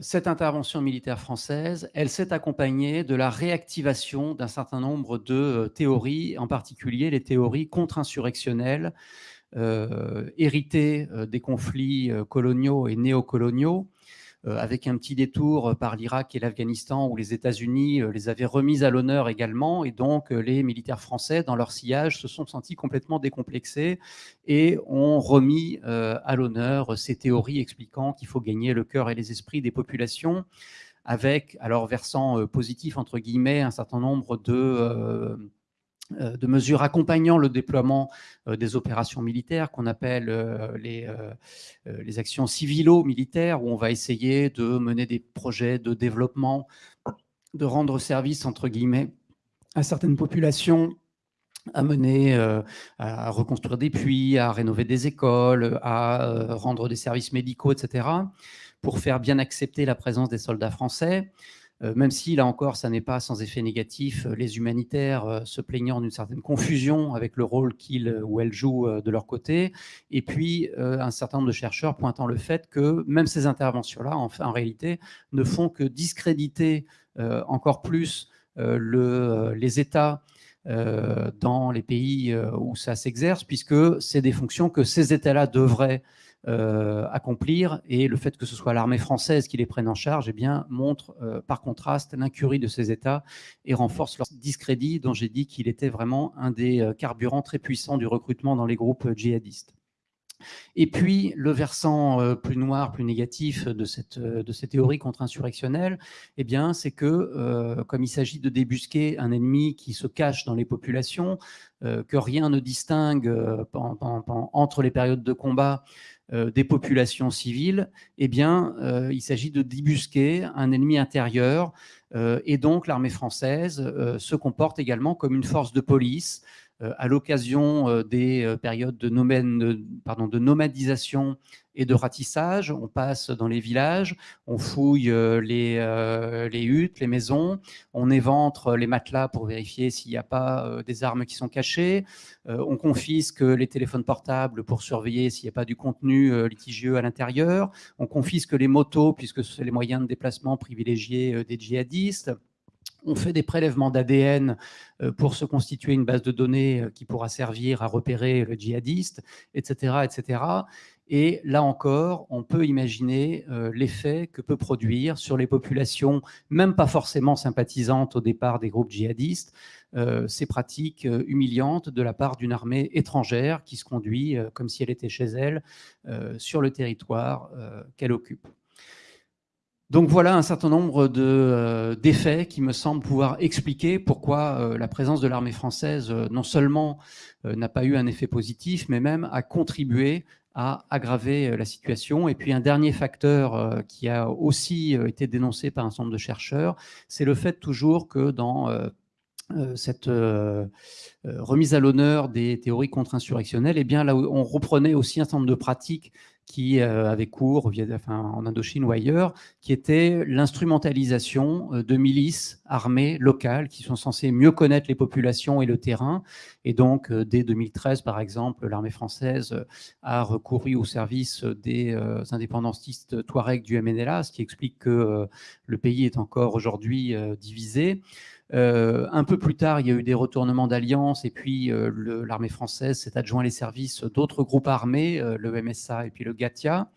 C: cette intervention militaire française, elle s'est accompagnée de la réactivation d'un certain nombre de théories, en particulier les théories contre-insurrectionnelles, héritées des conflits coloniaux et néocoloniaux, euh, avec un petit détour euh, par l'Irak et l'Afghanistan où les États-Unis euh, les avaient remises à l'honneur également. Et donc, les militaires français, dans leur sillage, se sont sentis complètement décomplexés et ont remis à l'honneur ces théories expliquant qu'il faut gagner le cœur et les esprits des populations avec, alors versant positif, entre guillemets, un certain nombre de euh, de mesures accompagnant le déploiement euh, des opérations militaires qu'on appelle euh, les, les actions civilo-militaires, où on va essayer de mener des projets de développement, de rendre service, entre guillemets, à certaines populations à mener, à reconstruire des puits, à rénover des écoles, à rendre des services médicaux, etc., pour faire bien accepter la présence des soldats français. Euh, même si, là encore, ça n'est pas sans effet négatif, euh, les humanitaires euh, se plaignant d'une certaine confusion avec le rôle qu'ils ou elles jouent de leur côté, et puis un certain nombre de chercheurs pointant le fait que même ces interventions-là, en, en, réalité, ne font que discréditer encore plus les États dans les pays où ça s'exerce, puisque c'est des fonctions que ces États-là devraient euh, accomplir. Et le fait que ce soit l'armée française qui les prenne en charge eh bien, montre euh, par contraste l'incurie de ces États et renforce leur discrédit dont j'ai dit qu'il était vraiment un des euh, carburants très puissants du recrutement dans les groupes djihadistes. Et puis, le versant plus noir, plus négatif de cette, de cette théorie contre-insurrectionnelle, eh c'est que, comme il s'agit de débusquer un ennemi qui se cache dans les populations, que rien ne distingue entre les périodes de combat des populations civiles, eh bien, il s'agit de débusquer un ennemi intérieur et donc l'armée française se comporte également comme une force de police euh, à l'occasion euh, des euh, périodes de, nomadisation et de ratissage. On passe dans les villages, on fouille les, les, huttes, les maisons, on éventre les matelas pour vérifier s'il n'y a pas des armes qui sont cachées, on confisque les téléphones portables pour surveiller s'il n'y a pas du contenu litigieux à l'intérieur, on confisque les motos puisque c'est les moyens de déplacement privilégiés des djihadistes on fait des prélèvements d'ADN euh, pour se constituer une base de données euh, qui pourra servir à repérer le djihadiste, etc. etc. Et là encore, on peut imaginer euh, l'effet que peut produire sur les populations, même pas forcément sympathisantes au départ des groupes djihadistes, ces pratiques humiliantes de la part d'une armée étrangère qui se conduit comme si elle était chez elle sur le territoire qu'elle occupe. Donc voilà un certain nombre euh, d'effets qui me semblent pouvoir expliquer pourquoi euh, la présence de l'armée française euh, non seulement n'a pas eu un effet positif, mais même a contribué à aggraver la situation. Et puis un dernier facteur qui a aussi été dénoncé par un certain nombre de chercheurs, c'est le fait toujours que dans cette remise à l'honneur des théories contre-insurrectionnelles, eh bien là on reprenait aussi un certain nombre de pratiques qui euh, avait cours en Indochine ou ailleurs, qui était l'instrumentalisation euh, de milices armées locales qui sont censées mieux connaître les populations et le terrain. Et donc, euh, dès 2013, par exemple, l'armée française a recouru au service des indépendantistes touaregs du MNLA, ce qui explique que le pays est encore aujourd'hui divisé. Euh, un peu plus tard, il y a eu des retournements d'alliance et puis euh, l'armée française s'est adjoint les services d'autres groupes armés, euh, le MSA et puis le GATIA,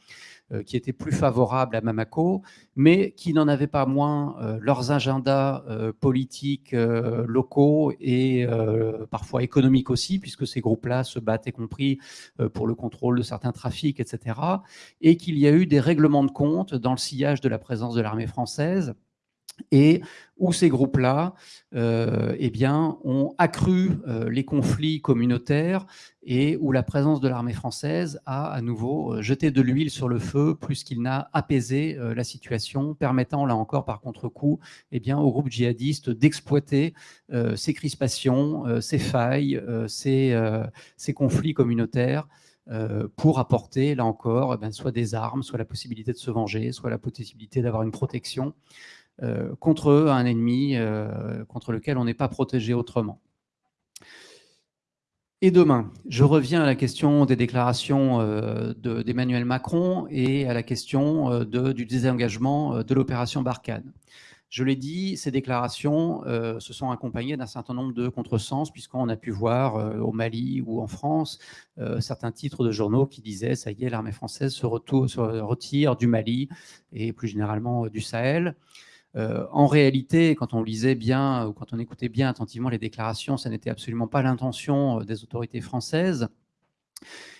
C: qui étaient plus favorables à Mamako, mais qui n'en avaient pas moins leurs agendas politiques locaux et parfois économiques aussi, puisque ces groupes-là se battent, y compris pour le contrôle de certains trafics, etc. Et qu'il y a eu des règlements de compte dans le sillage de la présence de l'armée française et où ces groupes-là euh, eh ont accru euh, les conflits communautaires et où la présence de l'armée française a à nouveau euh, jeté de l'huile sur le feu plus qu'il n'a apaisé la situation, permettant là encore par contre-coup eh aux groupes djihadistes d'exploiter ces crispations, ces failles, ces, ces, conflits communautaires pour apporter, là encore, eh soit des armes, soit la possibilité de se venger, soit la possibilité d'avoir une protection. Euh, contre un ennemi euh, contre lequel on n'est pas protégé autrement. Et demain, je reviens à la question des déclarations euh, d'Emmanuel Macron et à la question du désengagement de l'opération Barkhane. Je l'ai dit, ces déclarations se sont accompagnées d'un certain nombre de contresens, puisqu'on a pu voir au Mali ou en France certains titres de journaux qui disaient « ça y est, l'armée française se, se, retire du Mali et plus généralement du Sahel ». Euh, en réalité, quand on lisait bien ou quand on écoutait bien attentivement les déclarations, ça n'était absolument pas l'intention euh, des autorités françaises.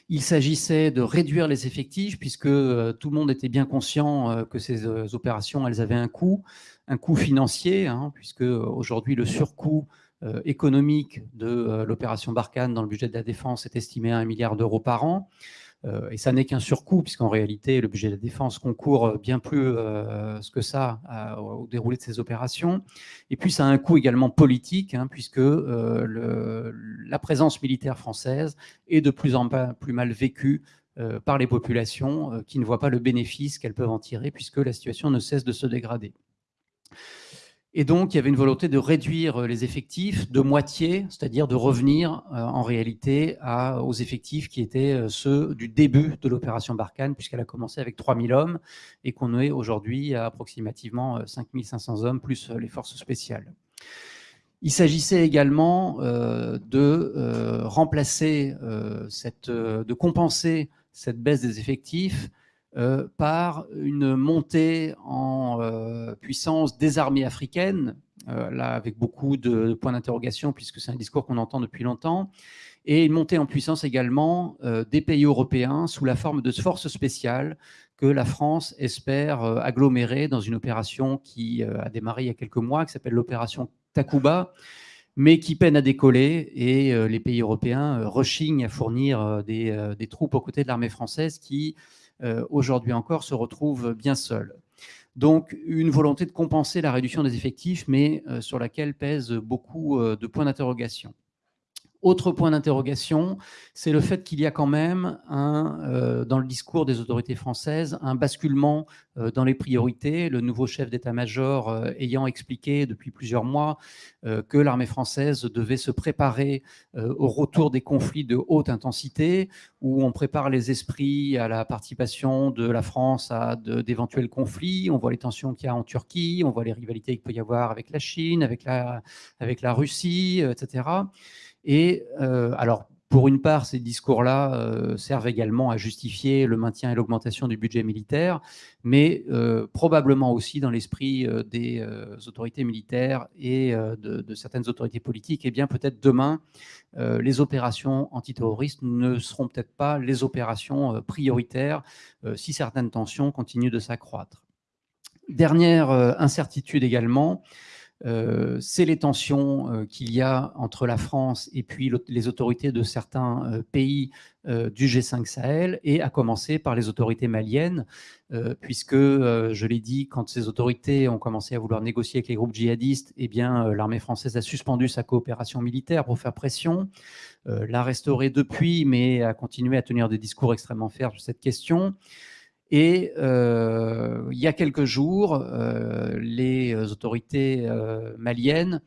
C: Il s'agissait de réduire les effectifs puisque euh, tout le monde était bien conscient que ces opérations, avaient un coût, un coût financier, hein, puisque aujourd'hui le surcoût économique de l'opération Barkhane dans le budget de la défense est estimé à un milliard d'euros par an. Euh, et ça n'est qu'un surcoût, puisqu'en réalité, le budget de la défense concourt euh, bien plus euh, que ça au déroulé de ces opérations. Et puis, ça a un coût également politique, hein, puisque la présence militaire française est de plus en plus mal vécue par les populations qui ne voient pas le bénéfice qu'elles peuvent en tirer, puisque la situation ne cesse de se dégrader. Et donc, il y avait une volonté de réduire euh, les effectifs de moitié, c'est-à-dire de revenir euh, en réalité aux effectifs qui étaient euh, ceux du début de l'opération Barkhane, puisqu'elle a commencé avec 3000 hommes et qu'on est aujourd'hui à approximativement 5500 hommes, plus les forces spéciales. Il s'agissait également de remplacer, cette, de compenser cette baisse des effectifs euh, par une montée en euh, puissance des armées africaines, euh, là avec beaucoup de, points d'interrogation puisque c'est un discours qu'on entend depuis longtemps, et une montée en puissance également des pays européens sous la forme de forces spéciales que la France espère agglomérer dans une opération qui a démarré il y a quelques mois, qui s'appelle l'opération Takuba, mais qui peinent à décoller et les pays européens rechignent à fournir des, des, troupes aux côtés de l'armée française qui, aujourd'hui encore, se retrouve bien seule. Donc, une volonté de compenser la réduction des effectifs, mais sur laquelle pèsent beaucoup de points d'interrogation. Autre point d'interrogation, c'est le fait qu'il y a quand même, un, euh, dans le discours des autorités françaises, un basculement euh, dans les priorités. Le nouveau chef d'état-major euh, ayant expliqué depuis plusieurs mois que l'armée française devait se préparer au retour des conflits de haute intensité, où on prépare les esprits à la participation de la France à d'éventuels conflits. On voit les tensions qu'il y a en Turquie, on voit les rivalités qu'il peut y avoir avec la Chine, avec la, avec la Russie, etc. Et euh, alors, pour une part, ces discours-là euh, servent également à justifier le maintien et l'augmentation du budget militaire, mais euh, probablement aussi dans l'esprit des autorités militaires et de, certaines autorités politiques, et eh bien peut-être demain, les opérations antiterroristes ne seront peut-être pas les opérations prioritaires si certaines tensions continuent de s'accroître. Dernière incertitude également, c'est les tensions euh, qu'il y a entre la France et puis les autorités de certains euh, pays du G5 Sahel, et à commencer par les autorités maliennes, puisque, je l'ai dit, quand ces autorités ont commencé à vouloir négocier avec les groupes djihadistes, eh bien, l'armée française a suspendu sa coopération militaire pour faire pression, l'a restaurée depuis, mais a continué à tenir des discours extrêmement fermes sur cette question. Et euh, il y a quelques jours, euh, les autorités euh, maliennes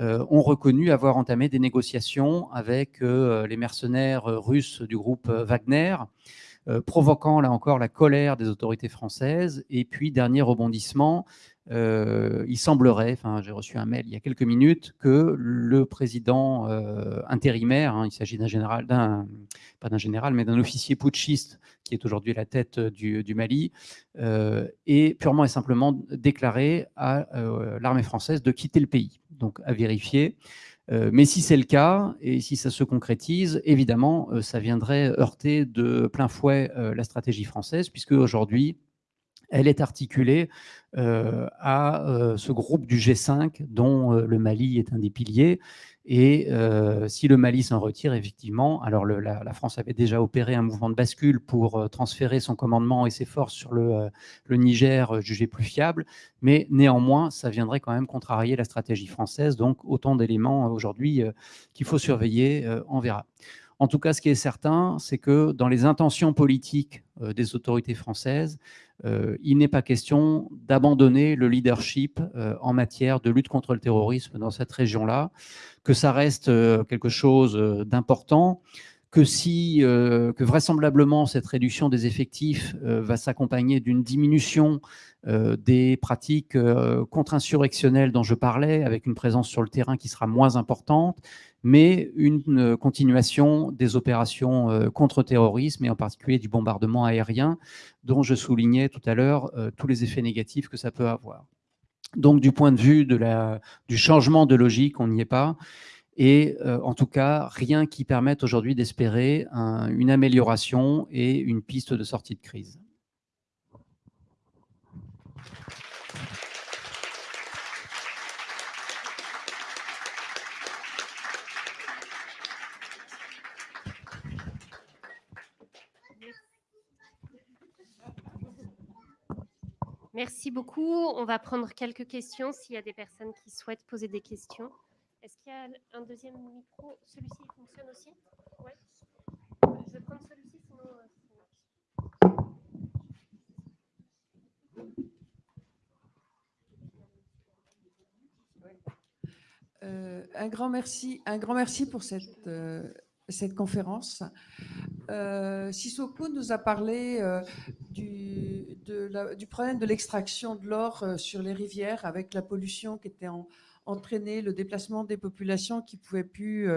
C: ont reconnu avoir entamé des négociations avec les mercenaires russes du groupe Wagner, provoquant là encore la colère des autorités françaises. Et puis, dernier rebondissement, euh, il semblerait, enfin j'ai reçu un mail il y a quelques minutes, que le président euh, intérimaire, hein, il s'agit d'un général, pas d'un général, mais d'un officier putschiste qui est aujourd'hui à la tête du, Mali, euh, est purement et simplement déclaré à l'armée française de quitter le pays. Donc à vérifier. mais si c'est le cas, et si ça se concrétise, évidemment, ça viendrait heurter de plein fouet la stratégie française, puisque aujourd'hui, elle est articulée euh, à euh, ce groupe du G5 dont euh, le Mali est un des piliers. Et si le Mali s'en retire, effectivement, alors la, France avait déjà opéré un mouvement de bascule pour transférer son commandement et ses forces sur le, le Niger jugé plus fiable, mais néanmoins, ça viendrait quand même contrarier la stratégie française. Donc, autant d'éléments aujourd'hui qu'il faut surveiller, on verra. En tout cas, ce qui est certain, c'est que dans les intentions politiques des autorités françaises, euh, il n'est pas question d'abandonner le leadership euh, en matière de lutte contre le terrorisme dans cette région-là, que ça reste euh, quelque chose d'important, que si, que vraisemblablement cette réduction des effectifs va s'accompagner d'une diminution des pratiques contre-insurrectionnelles dont je parlais, avec une présence sur le terrain qui sera moins importante, mais une continuation des opérations euh, contre-terrorisme et en particulier du bombardement aérien dont je soulignais tout à l'heure euh, tous les effets négatifs que ça peut avoir. Donc du point de vue du changement de logique, on n'y est pas. Et euh, en tout cas, rien qui permette aujourd'hui d'espérer une amélioration et une piste de sortie de crise.
B: Merci beaucoup. On va prendre quelques questions s'il y a des personnes qui souhaitent poser des questions. Est-ce qu'il y a un deuxième micro? Celui-ci fonctionne aussi? Oui. Je vais prendre celui-ci, sinon
D: euh, euh, un grand merci, un grand merci pour cette, euh, cette conférence. Euh, Sissoko nous a parlé euh, du, problème de l'extraction de l'or euh, sur les rivières avec la pollution qui était entraînée, le déplacement des populations qui ne pouvaient plus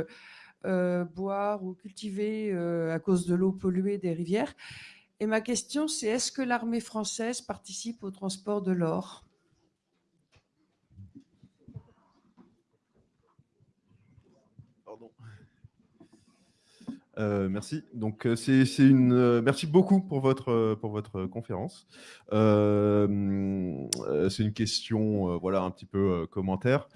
D: euh, boire ou cultiver à cause de l'eau polluée des rivières. Et ma question, c'est est-ce que l'armée française participe au transport de l'or?
E: Euh, merci. Donc, euh, c'est une. Euh, merci beaucoup pour votre pour votre conférence. c'est une question, voilà, un petit peu commentaire.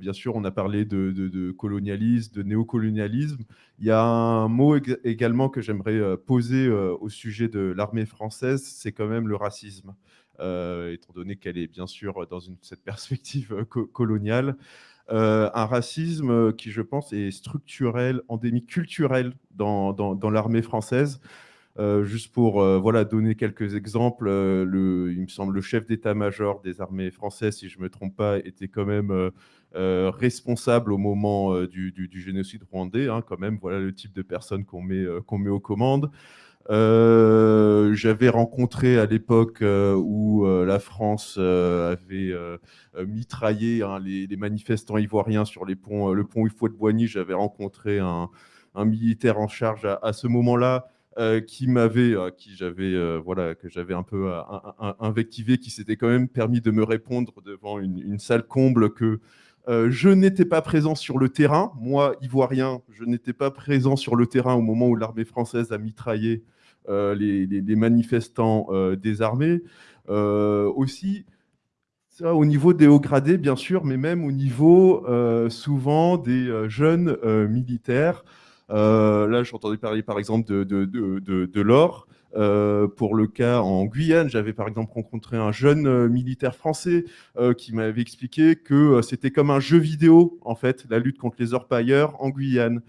E: bien sûr, on a parlé de, de, colonialisme, de néocolonialisme. Il y a un mot également que j'aimerais poser au sujet de l'armée française, c'est quand même le racisme. étant donné qu'elle est bien sûr dans une, cette perspective coloniale. Euh, un racisme qui, je pense, est structurel, endémique, culturel dans, l'armée française. Euh, juste pour euh, voilà, donner quelques exemples, le, il me semble le chef d'état-major des armées françaises, si je ne me trompe pas, était quand même responsable au moment du, du, génocide rwandais, hein, quand même, voilà le type de personne qu'on met, qu'on met aux commandes. Euh, j'avais rencontré à l'époque euh, où euh, la France avait mitraillé hein, les, manifestants ivoiriens sur le pont Ifouet de Boigny. J'avais rencontré un, militaire en charge à, ce moment-là. qui m'avait, qui j'avais, voilà, que j'avais un peu invectivé, qui s'était quand même permis de me répondre devant une, une salle comble que je n'étais pas présent sur le terrain. Moi, ivoirien, je n'étais pas présent sur le terrain au moment où l'armée française a mitraillé euh, les, manifestants euh, désarmés. Euh, aussi, ça, au niveau des hauts gradés, bien sûr, mais même au niveau souvent des jeunes militaires. là, j'entendais parler par exemple de, de, de, de l'or. Pour le cas en Guyane, j'avais par exemple rencontré un jeune militaire français qui m'avait expliqué que c'était comme un jeu vidéo, en fait, la lutte contre les orpailleurs en Guyane.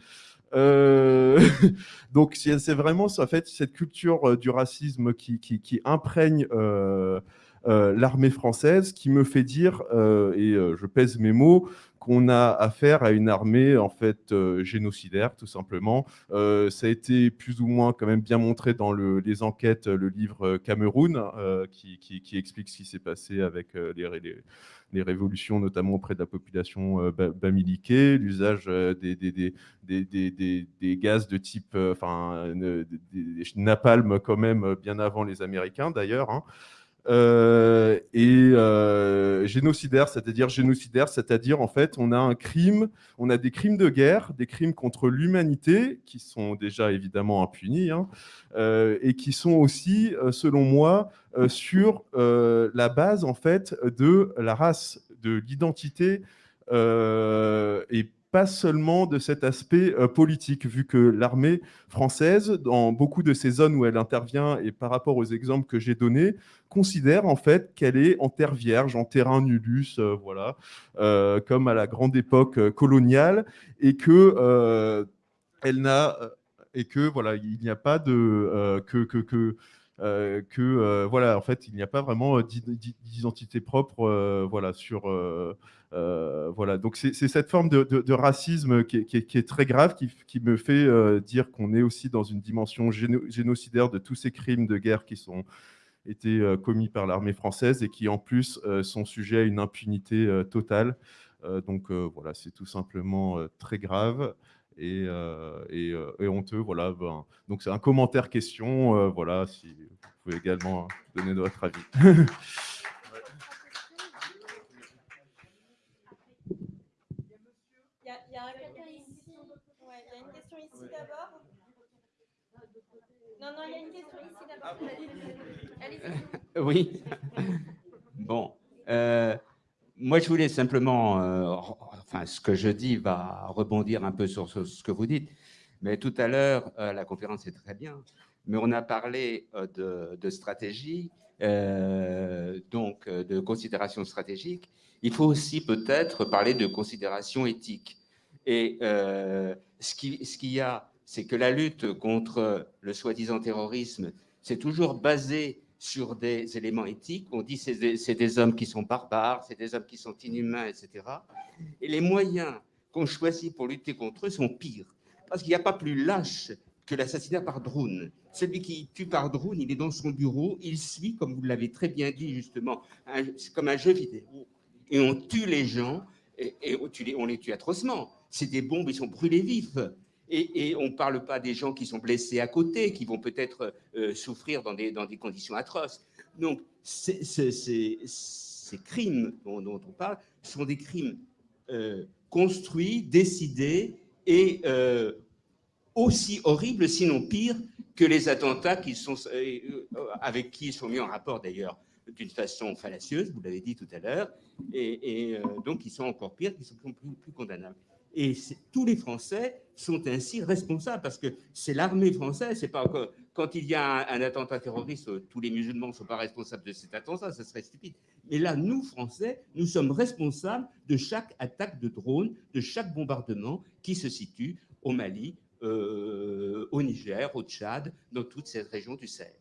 E: Euh, donc c'est vraiment en fait cette culture euh, du racisme qui, qui, imprègne euh, l'armée française qui me fait dire, et je pèse mes mots, qu'on a affaire à une armée en fait génocidaire, tout simplement. ça a été plus ou moins quand même bien montré dans le, les enquêtes, le livre Cameroun, qui, explique ce qui s'est passé avec les, révolutions, notamment auprès de la population euh, bamiliquée, l'usage euh, des, gaz de type, euh, enfin, napalm quand même bien avant les Américains d'ailleurs. Hein. Et génocidaire, c'est-à-dire génocidaire, c'est-à-dire en fait on a un crime, on a des crimes de guerre, des crimes contre l'humanité qui sont déjà évidemment impunis hein, et qui sont aussi, selon moi, euh, sur euh, la base en fait de la race, de l'identité euh, et pas seulement de cet aspect politique, vu que l'armée française, dans beaucoup de ces zones où elle intervient, et par rapport aux exemples que j'ai donnés, considère en fait qu'elle est en terre vierge, en terrain nullus, voilà, comme à la grande époque coloniale, et que elle n'a et que voilà, il n'y a pas de que, que euh, que euh, voilà, en fait, il n'y a pas vraiment euh, d'identité propre, voilà. Donc c'est cette forme de, racisme qui est, très grave, qui, me fait dire qu'on est aussi dans une dimension génocidaire de tous ces crimes de guerre qui sont été commis par l'armée française et qui en plus sont sujets à une impunité totale. donc voilà, c'est tout simplement très grave et, euh, euh, et, honteux. Voilà, ben, donc c'est un commentaire question. Euh, voilà, si vous pouvez également donner votre avis.
F: Il y, a, il y a une question ici d'abord. Non, non, il y a une question ici d'abord.
G: Allez-y. Oui. Bon. Euh, moi, je voulais simplement, euh, enfin, ce que je dis va rebondir un peu sur ce, que vous dites. Mais tout à l'heure, euh, la conférence est très bien, mais on a parlé euh, de, stratégie, donc de considération stratégique. Il faut aussi peut-être parler de considération éthique. Et ce qu'il ce y a, c'est que la lutte contre le soi-disant terrorisme, c'est toujours basé sur des éléments éthiques. On dit c'est des, hommes qui sont barbares, c'est des hommes qui sont inhumains, etc. Et les moyens qu'on choisit pour lutter contre eux sont pires. Parce qu'il n'y a pas plus lâche que l'assassinat par drone. Celui qui tue par drone, il est dans son bureau, il suit, comme vous l'avez très bien dit justement, c'est comme un jeu vidéo. Et on tue les gens, et, on les tue atrocement. C'est des bombes, ils sont brûlés vifs. Et, on ne parle pas des gens qui sont blessés à côté, qui vont peut-être euh, souffrir dans des, conditions atroces. Donc, ces crimes dont, on parle sont des crimes euh, construits, décidés et euh, aussi horribles, sinon pires, que les attentats qui sont, avec qui ils sont mis en rapport d'ailleurs d'une façon fallacieuse, vous l'avez dit tout à l'heure, et, donc ils sont encore pires, qui sont plus condamnables. Et tous les Français sont ainsi responsables parce que c'est l'armée française. C'est pas encore, quand il y a un, attentat terroriste, tous les musulmans ne sont pas responsables de cet attentat, ça serait stupide. Mais là, nous, Français, nous sommes responsables de chaque attaque de drone, de chaque bombardement qui se situe au Mali, euh, au Niger, au Tchad, dans toute cette région du Sahel.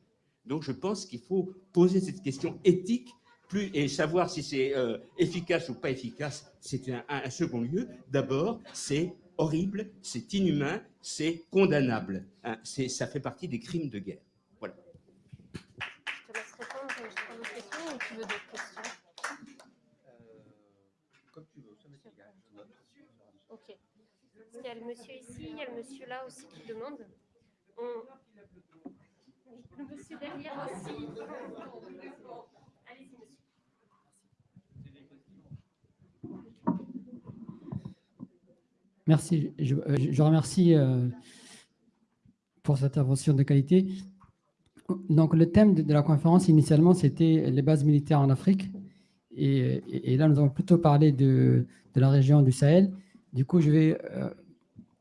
G: Donc je pense qu'il faut poser cette question éthique plus, et savoir si c'est euh, efficace ou pas efficace, c'est un, second lieu. D'abord, c'est horrible, c'est inhumain, c'est condamnable. Hein, ça fait partie des crimes de guerre. Voilà.
B: Je te laisse répondre à vos questions ou tu veux d'autres questions? Euh, Comme tu veux, ça m'est égal. Ok. Il y a le monsieur ici, il y a le monsieur là aussi qui demande. On... Le monsieur derrière aussi. Allez-y, monsieur.
H: Merci. Je, euh, remercie euh, pour cette intervention de qualité. Donc, le thème de, la conférence, initialement, c'était les bases militaires en Afrique. Et, là, nous avons plutôt parlé de, la région du Sahel. Du coup, je vais euh,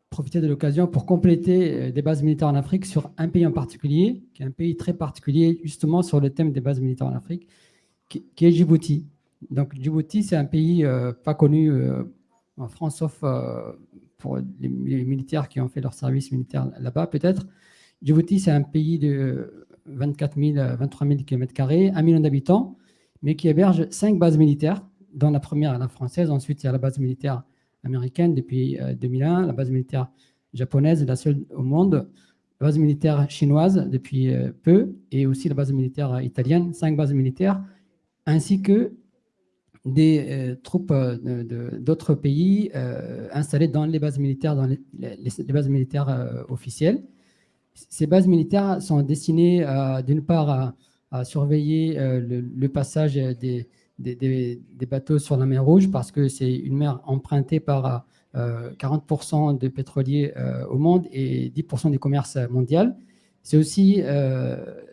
H: profiter de l'occasion pour compléter des bases militaires en Afrique sur un pays en particulier, qui est un pays très particulier, justement sur le thème des bases militaires en Afrique, qui, est Djibouti. Donc, Djibouti, c'est un pays pas connu en France, sauf pour les, militaires qui ont fait leur service militaire là-bas, peut-être. Djibouti, c'est un pays de 24 000, 23 000 km, 1 million d'habitants, mais qui héberge cinq bases militaires, dont la première la française. Ensuite, il y a la base militaire américaine depuis 2001, euh, la base militaire japonaise, la seule au monde, la base militaire chinoise depuis euh, peu, et aussi la base militaire italienne, cinq bases militaires, ainsi que des euh, troupes euh, d'autres pays euh, installées dans les bases militaires, dans les, bases militaires officielles. Ces bases militaires sont destinées d'une part à, surveiller le, passage des, bateaux sur la mer Rouge parce que c'est une mer empruntée par 40% de pétroliers au monde et 10% du commerce mondial. C'est aussi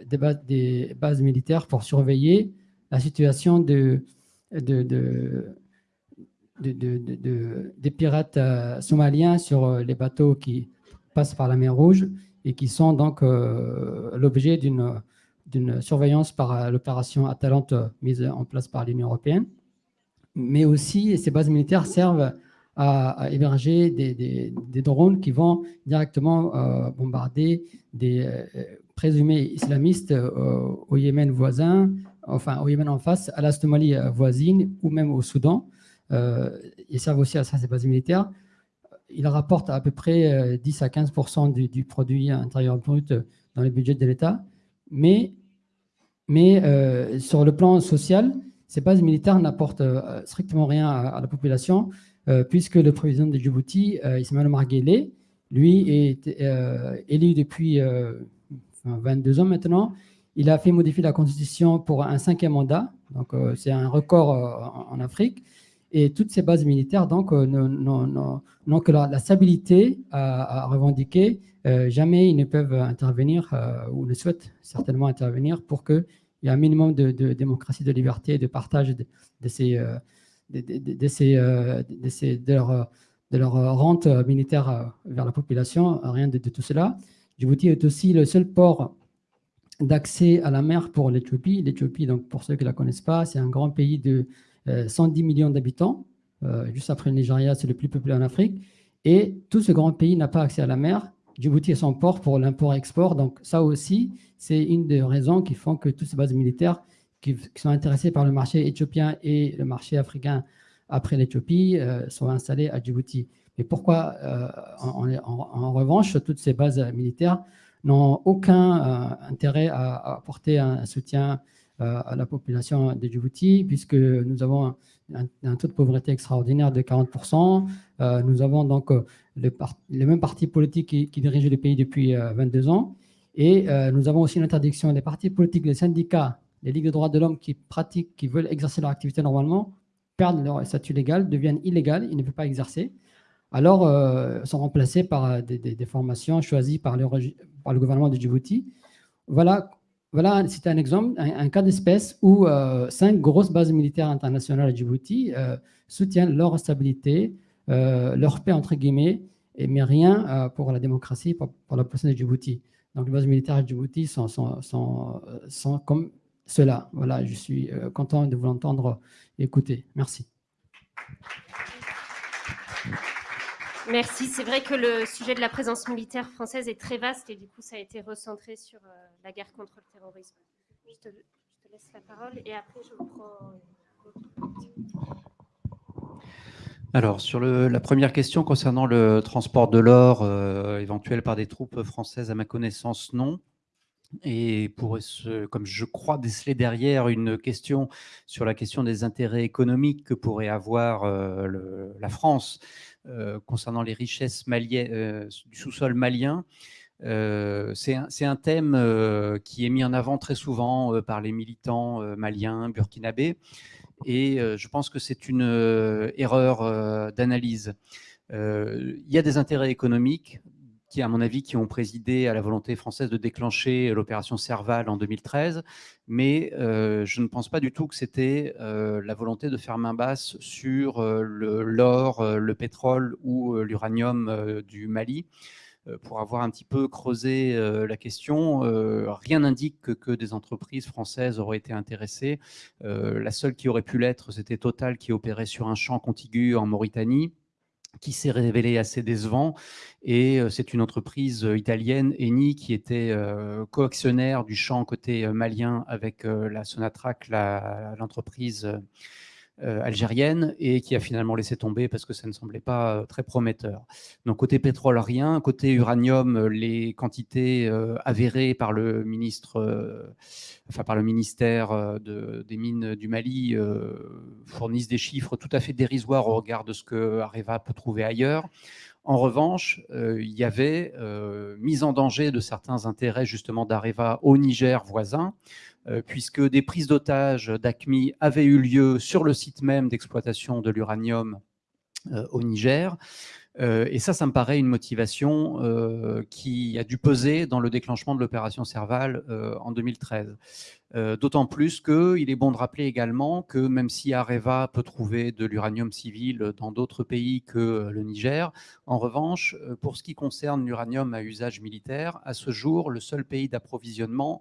H: des bases militaires pour surveiller la situation de, de, des pirates euh, somaliens sur euh, les bateaux qui passent par la mer Rouge et qui sont donc euh, l'objet d'une surveillance par l'opération Atalante mise en place par l'Union européenne. Mais aussi, ces bases militaires servent à, héberger des, drones qui vont directement bombarder des présumés islamistes au Yémen voisin, enfin au Yémen en face, à la euh, voisine ou même au Soudan. Euh, ils servent aussi à ça, ces bases militaires. Ils rapportent à peu près 10 euh, à 15% du, produit intérieur brut dans les budgets de l'État. Mais, mais sur le plan social, ces bases militaires n'apportent strictement rien à, la population, puisque le président de Djibouti, Ismaël Marguerite, lui, est élu depuis 22 ans maintenant, il a fait modifier la constitution pour un cinquième mandat, donc euh, c'est un record euh, en, Afrique. Et toutes ces bases militaires donc euh, n'ont que la, stabilité à, revendiquer. jamais ils ne peuvent intervenir ou ne souhaitent certainement intervenir pour qu'il y ait un minimum de, démocratie, de liberté, de partage de, ces, de, leur rente militaire vers la population. Rien de, tout cela. Djibouti est aussi le seul port d'accès à la mer pour l'Éthiopie. L'Éthiopie, donc pour ceux qui ne la connaissent pas, c'est un grand pays de 110 euh, millions d'habitants. Euh, juste après le Nigeria, c'est le plus peuplé en Afrique. Et tout ce grand pays n'a pas accès à la mer. Djibouti est son port pour l'import-export. Donc ça aussi, c'est une des raisons qui font que toutes ces bases militaires qui, sont intéressées par le marché éthiopien et le marché africain après l'Éthiopie euh, sont installées à Djibouti. Mais pourquoi, en, en, revanche, toutes ces bases militaires n'ont aucun euh, intérêt à, apporter un, soutien euh, à la population de Djibouti, puisque nous avons un, taux de pauvreté extraordinaire de 40%. Euh, nous avons donc le, les mêmes partis politiques qui, dirigent le pays depuis 22 ans. Et nous avons aussi une interdiction des partis politiques, les syndicats, les ligues de droits de l'homme qui pratiquent, qui veulent exercer leur activité normalement, perdent leur statut légal, deviennent illégales, ils ne peuvent pas exercer. Alors sont remplacés par des, formations choisies par le, gouvernement de Djibouti. Voilà, voilà c'est un exemple, un, cas d'espèce où cinq grosses bases militaires internationales à Djibouti soutiennent leur stabilité, leur paix, entre guillemets, et, mais rien pour la démocratie, pour, la population de Djibouti. Donc les bases militaires à Djibouti sont, sont, comme cela. Voilà, je suis content de vous entendre écouter. Merci.
B: Merci. C'est vrai que le sujet de la présence militaire française est très vaste et du coup, ça a été recentré sur euh, la guerre contre le terrorisme. Je te, laisse la parole et après, je prends.
C: Alors, sur la première question concernant le transport de l'or euh, éventuel par des troupes françaises, à ma connaissance, non. Et pour ce, comme je crois déceler derrière une question sur la question des intérêts économiques que pourrait avoir euh, la France concernant les richesses euh, du sous-sol malien, c'est un, un, thème qui est mis en avant très souvent par les militants maliens, burkinabés, et je pense que c'est une erreur d'analyse. Il y a des intérêts économiques à mon avis, qui ont présidé à la volonté française de déclencher l'opération Serval en 2013, mais euh, je ne pense pas du tout que c'était euh, la volonté de faire main basse sur euh, l'or, le, pétrole ou l'uranium du Mali. Pour avoir un petit peu creusé la question, rien n'indique que, que, des entreprises françaises auraient été intéressées. la seule qui aurait pu l'être, c'était Total qui opérait sur un champ contigu en Mauritanie qui s'est révélé assez décevant. Et c'est une entreprise italienne, Eni, qui était coactionnaire du champ côté malien avec la Sonatrach, l'entreprise euh, algérienne et qui a finalement laissé tomber parce que ça ne semblait pas euh, très prometteur. Donc côté pétrole, rien. Côté uranium, euh, les quantités avérées par le ministre, enfin par le ministère des Mines du Mali fournissent des chiffres tout à fait dérisoires au regard de ce que Areva peut trouver ailleurs. En revanche, il y avait mise en danger de certains intérêts justement d'Areva au Niger voisin, euh, puisque des prises d'otages d'ACMI avaient eu lieu sur le site même d'exploitation de l'uranium euh, au Niger. Euh, et ça, ça me paraît une motivation qui a dû peser dans le déclenchement de l'opération Serval en 2013. Euh, d'autant plus qu'il est bon de rappeler également que même si Areva peut trouver de l'uranium civil dans d'autres pays que euh, le Niger, en revanche, euh, pour ce qui concerne l'uranium à usage militaire, à ce jour, le seul pays d'approvisionnement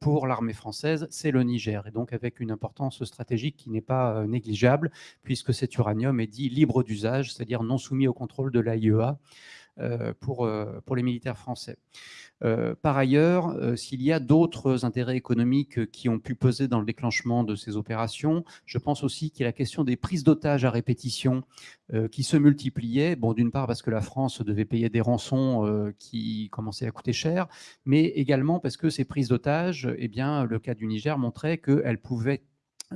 C: pour l'armée française, c'est le Niger, et donc avec une importance stratégique qui n'est pas négligeable, puisque cet uranium est dit libre d'usage, c'est-à-dire non soumis au contrôle de l'AIEA pour, pour les militaires français. Euh, par ailleurs, euh, s'il y a d'autres intérêts économiques qui ont pu peser dans le déclenchement de ces opérations, je pense aussi qu'il y a la question des prises d'otages à répétition euh, qui se multipliaient. Bon, d'une part parce que la France devait payer des rançons qui commençaient à coûter cher, mais également parce que ces prises d'otages, eh bien, le cas du Niger montrait qu'elles pouvaient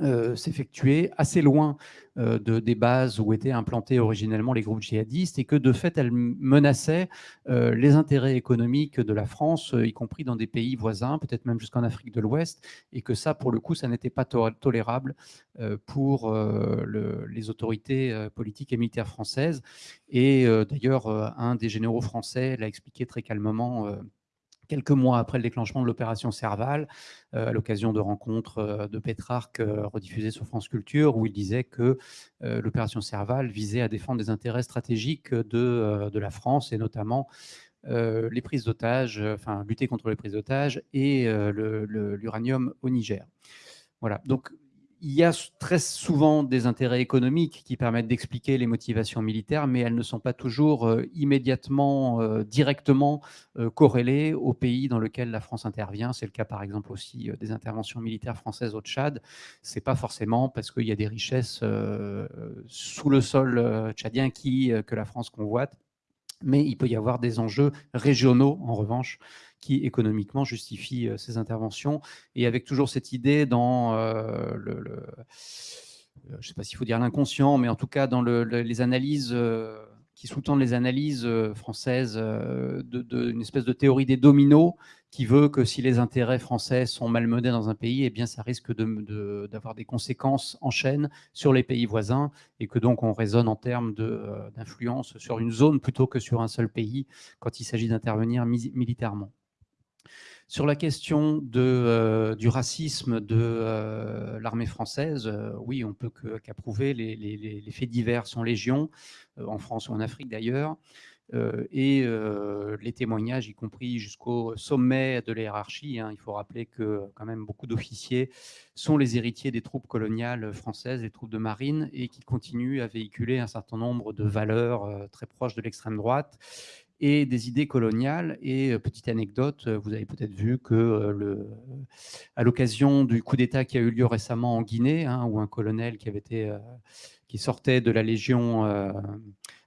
C: euh, s'effectuer assez loin euh, de, des bases où étaient implantés originellement les groupes djihadistes et que de fait elles menaçaient euh, les intérêts économiques de la France, y compris dans des pays voisins, peut-être même jusqu'en Afrique de l'Ouest, et que ça, pour le coup, ça n'était pas tolérable pour les autorités politiques et militaires françaises. Et d'ailleurs, un des généraux français l'a expliqué très calmement quelques mois après le déclenchement de l'opération Serval, euh, à l'occasion de rencontres euh, de Pétrarque euh, rediffusées sur France Culture, où il disait que l'opération Serval visait à défendre des intérêts stratégiques de, la France, et notamment les prises d'otages, enfin lutter contre les prises d'otages et l'uranium au Niger. Voilà, donc il y a très souvent des intérêts économiques qui permettent d'expliquer les motivations militaires, mais elles ne sont pas toujours euh, immédiatement, euh, directement euh, corrélées au pays dans lequel la France intervient. C'est le cas par exemple aussi des interventions militaires françaises au Tchad. C'est pas forcément parce qu'il y a des richesses sous le sol tchadien qui, que la France convoite, mais il peut y avoir des enjeux régionaux en revanche qui économiquement justifie euh, ces interventions, et avec toujours cette idée dans euh, le, euh, je ne sais pas s'il faut dire l'inconscient, mais en tout cas dans les analyses qui sous-tendent les analyses françaises d'une espèce de théorie des dominos qui veut que si les intérêts français sont malmenés dans un pays, eh bien, ça risque d'avoir des conséquences en chaîne sur les pays voisins et que donc on raisonne en termes d'influence sur une zone plutôt que sur un seul pays quand il s'agit d'intervenir militairement. Sur la question euh, du racisme de euh, l'armée française, euh, oui, on peut qu'approuver. les, faits divers sont légion, en France ou en Afrique d'ailleurs. et les témoignages, y compris jusqu'au sommet de la. Hein, il faut rappeler que quand même beaucoup d'officiers sont les héritiers des troupes coloniales françaises, des troupes de marine, et qui continuent à véhiculer un certain nombre de valeurs très proches de l'extrême droite et des idées coloniales. Et euh, petite anecdote, euh, vous avez peut-être vu que euh, le, à l'occasion du coup d'État qui a eu lieu récemment en Guinée, hein, où un colonel qui avait été qui sortait de la Légion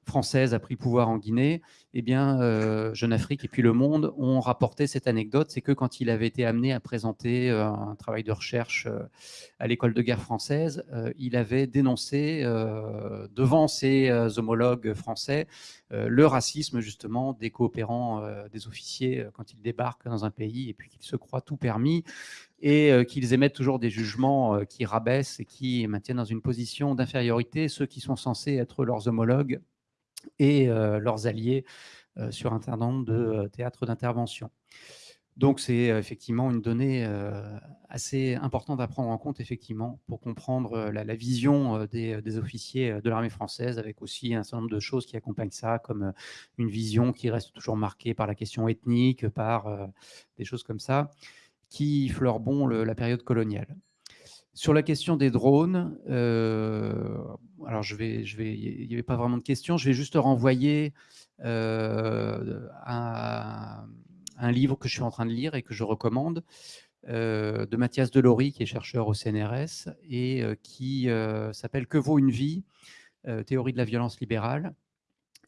C: française a pris pouvoir en Guinée, eh bien, euh, Jeune Afrique et puis Le Monde ont rapporté cette anecdote, c'est que quand il avait été amené à présenter euh, un travail de recherche euh, à l'école de guerre française, il avait dénoncé devant ses homologues français le racisme justement des coopérants, des officiers quand ils débarquent dans un pays et puis qu'ils se croient tout permis et qu'ils émettent toujours des jugements qui rabaissent et qui maintiennent dans une position d'infériorité ceux qui sont censés être leurs homologues et leurs alliés sur un certain nombre de théâtres d'intervention. Donc c'est effectivement une donnée assez importante à prendre en compte effectivement pour comprendre la, vision des, officiers de l'armée française avec aussi un certain nombre de choses qui accompagnent ça comme une vision qui reste toujours marquée par la question ethnique, par des choses comme ça qui fleurent bon la période coloniale. Sur la question des drones, euh, alors je vais, il n'y avait pas vraiment de questions, je vais juste renvoyer euh, à un livre que je suis en train de lire et que je recommande, euh, de Mathias Delory, qui est chercheur au CNRS, et qui s'appelle Que vaut une vie Théorie de la violence libérale,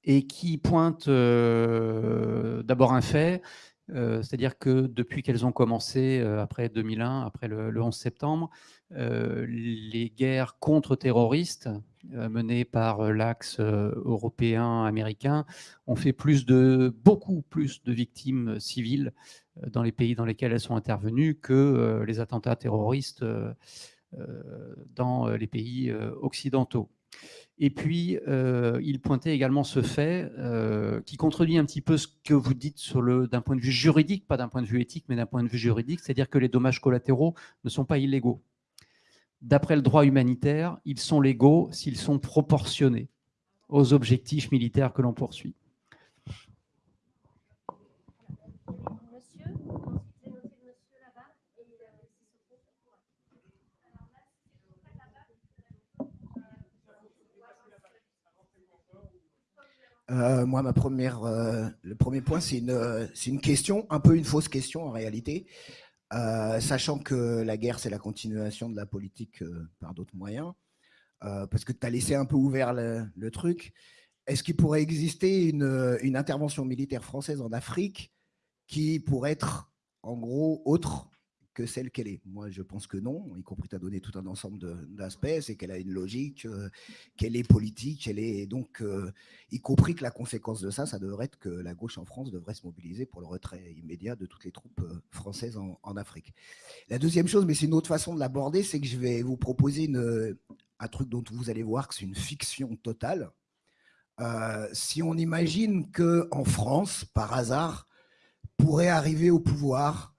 C: et qui pointe d'abord un fait, c'est-à-dire que depuis qu'elles ont commencé, après 2001, après le, 11 septembre, les guerres contre-terroristes menées par l'axe européen-américain ont fait plus de, beaucoup plus de victimes civiles dans les pays dans lesquels elles sont intervenues que les attentats terroristes dans les pays occidentaux. Et puis, euh, il pointait également ce fait euh, qui contredit un petit peu ce que vous dites d'un point de vue juridique, pas d'un point de vue éthique, mais d'un point de vue juridique, c'est-à-dire que les dommages collatéraux ne sont pas illégaux. D'après le droit humanitaire, ils sont légaux s'ils sont proportionnés aux objectifs militaires que l'on poursuit.
A: Euh, moi, ma première, euh, le premier point, c'est une, une question, un peu une fausse question en réalité, euh, sachant que la guerre, c'est la continuation de la politique par d'autres moyens, parce que tu as laissé un peu ouvert le, truc. Est-ce qu'il pourrait exister une, une, intervention militaire française en Afrique qui pourrait être, en gros, autre que celle qu'elle est. Moi, je pense que non, y compris tu as donné tout un ensemble d'aspects, c'est qu'elle a une logique, euh, qu'elle est politique, elle est donc, euh, y compris que la conséquence de ça, ça devrait être que la gauche en France devrait se mobiliser pour le retrait immédiat de toutes les troupes euh, françaises en, Afrique. La deuxième chose, mais c'est une autre façon de l'aborder, c'est que je vais vous proposer une, un truc dont vous allez voir que c'est une fiction totale. si on imagine que en France, par hasard, pourrait arriver au pouvoir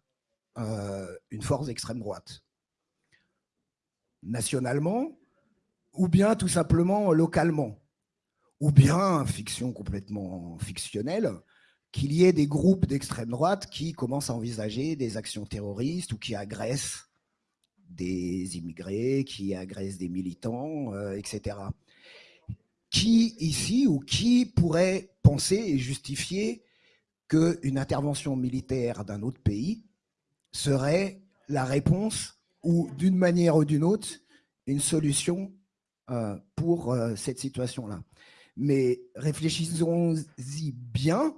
A: une force d'extrême droite. Nationalement, ou bien tout simplement localement, ou bien, fiction complètement fictionnelle, qu'il y ait des groupes d'extrême droite qui commencent à envisager des actions terroristes ou qui agressent des immigrés, qui agressent des militants, euh, etc. Qui ici ou qui pourrait penser et justifier qu'une intervention militaire d'un autre pays serait la réponse ou d'une manière ou d'une autre, une solution euh, pour euh, cette situation-là. Mais réfléchissons-y bien,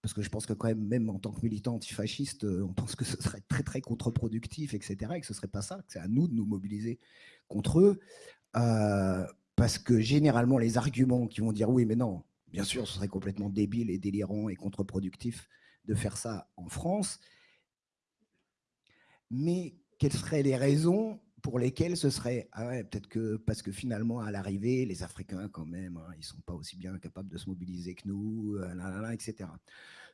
A: parce que je pense que quand même, même en tant que militant antifasciste, euh, on pense que ce serait très très contre-productif, etc., et que ce ne serait pas ça, que c'est à nous de nous mobiliser contre eux, parce que généralement, les arguments qui vont dire oui, mais non, Bien sûr, ce serait complètement débile et délirant et contre-productif de faire ça en France. Mais quelles seraient les raisons pour lesquelles ce serait ah peut-être que parce que finalement à l'arrivée les Africains quand même hein, ils sont pas aussi bien capables de se mobiliser que nous euh, etc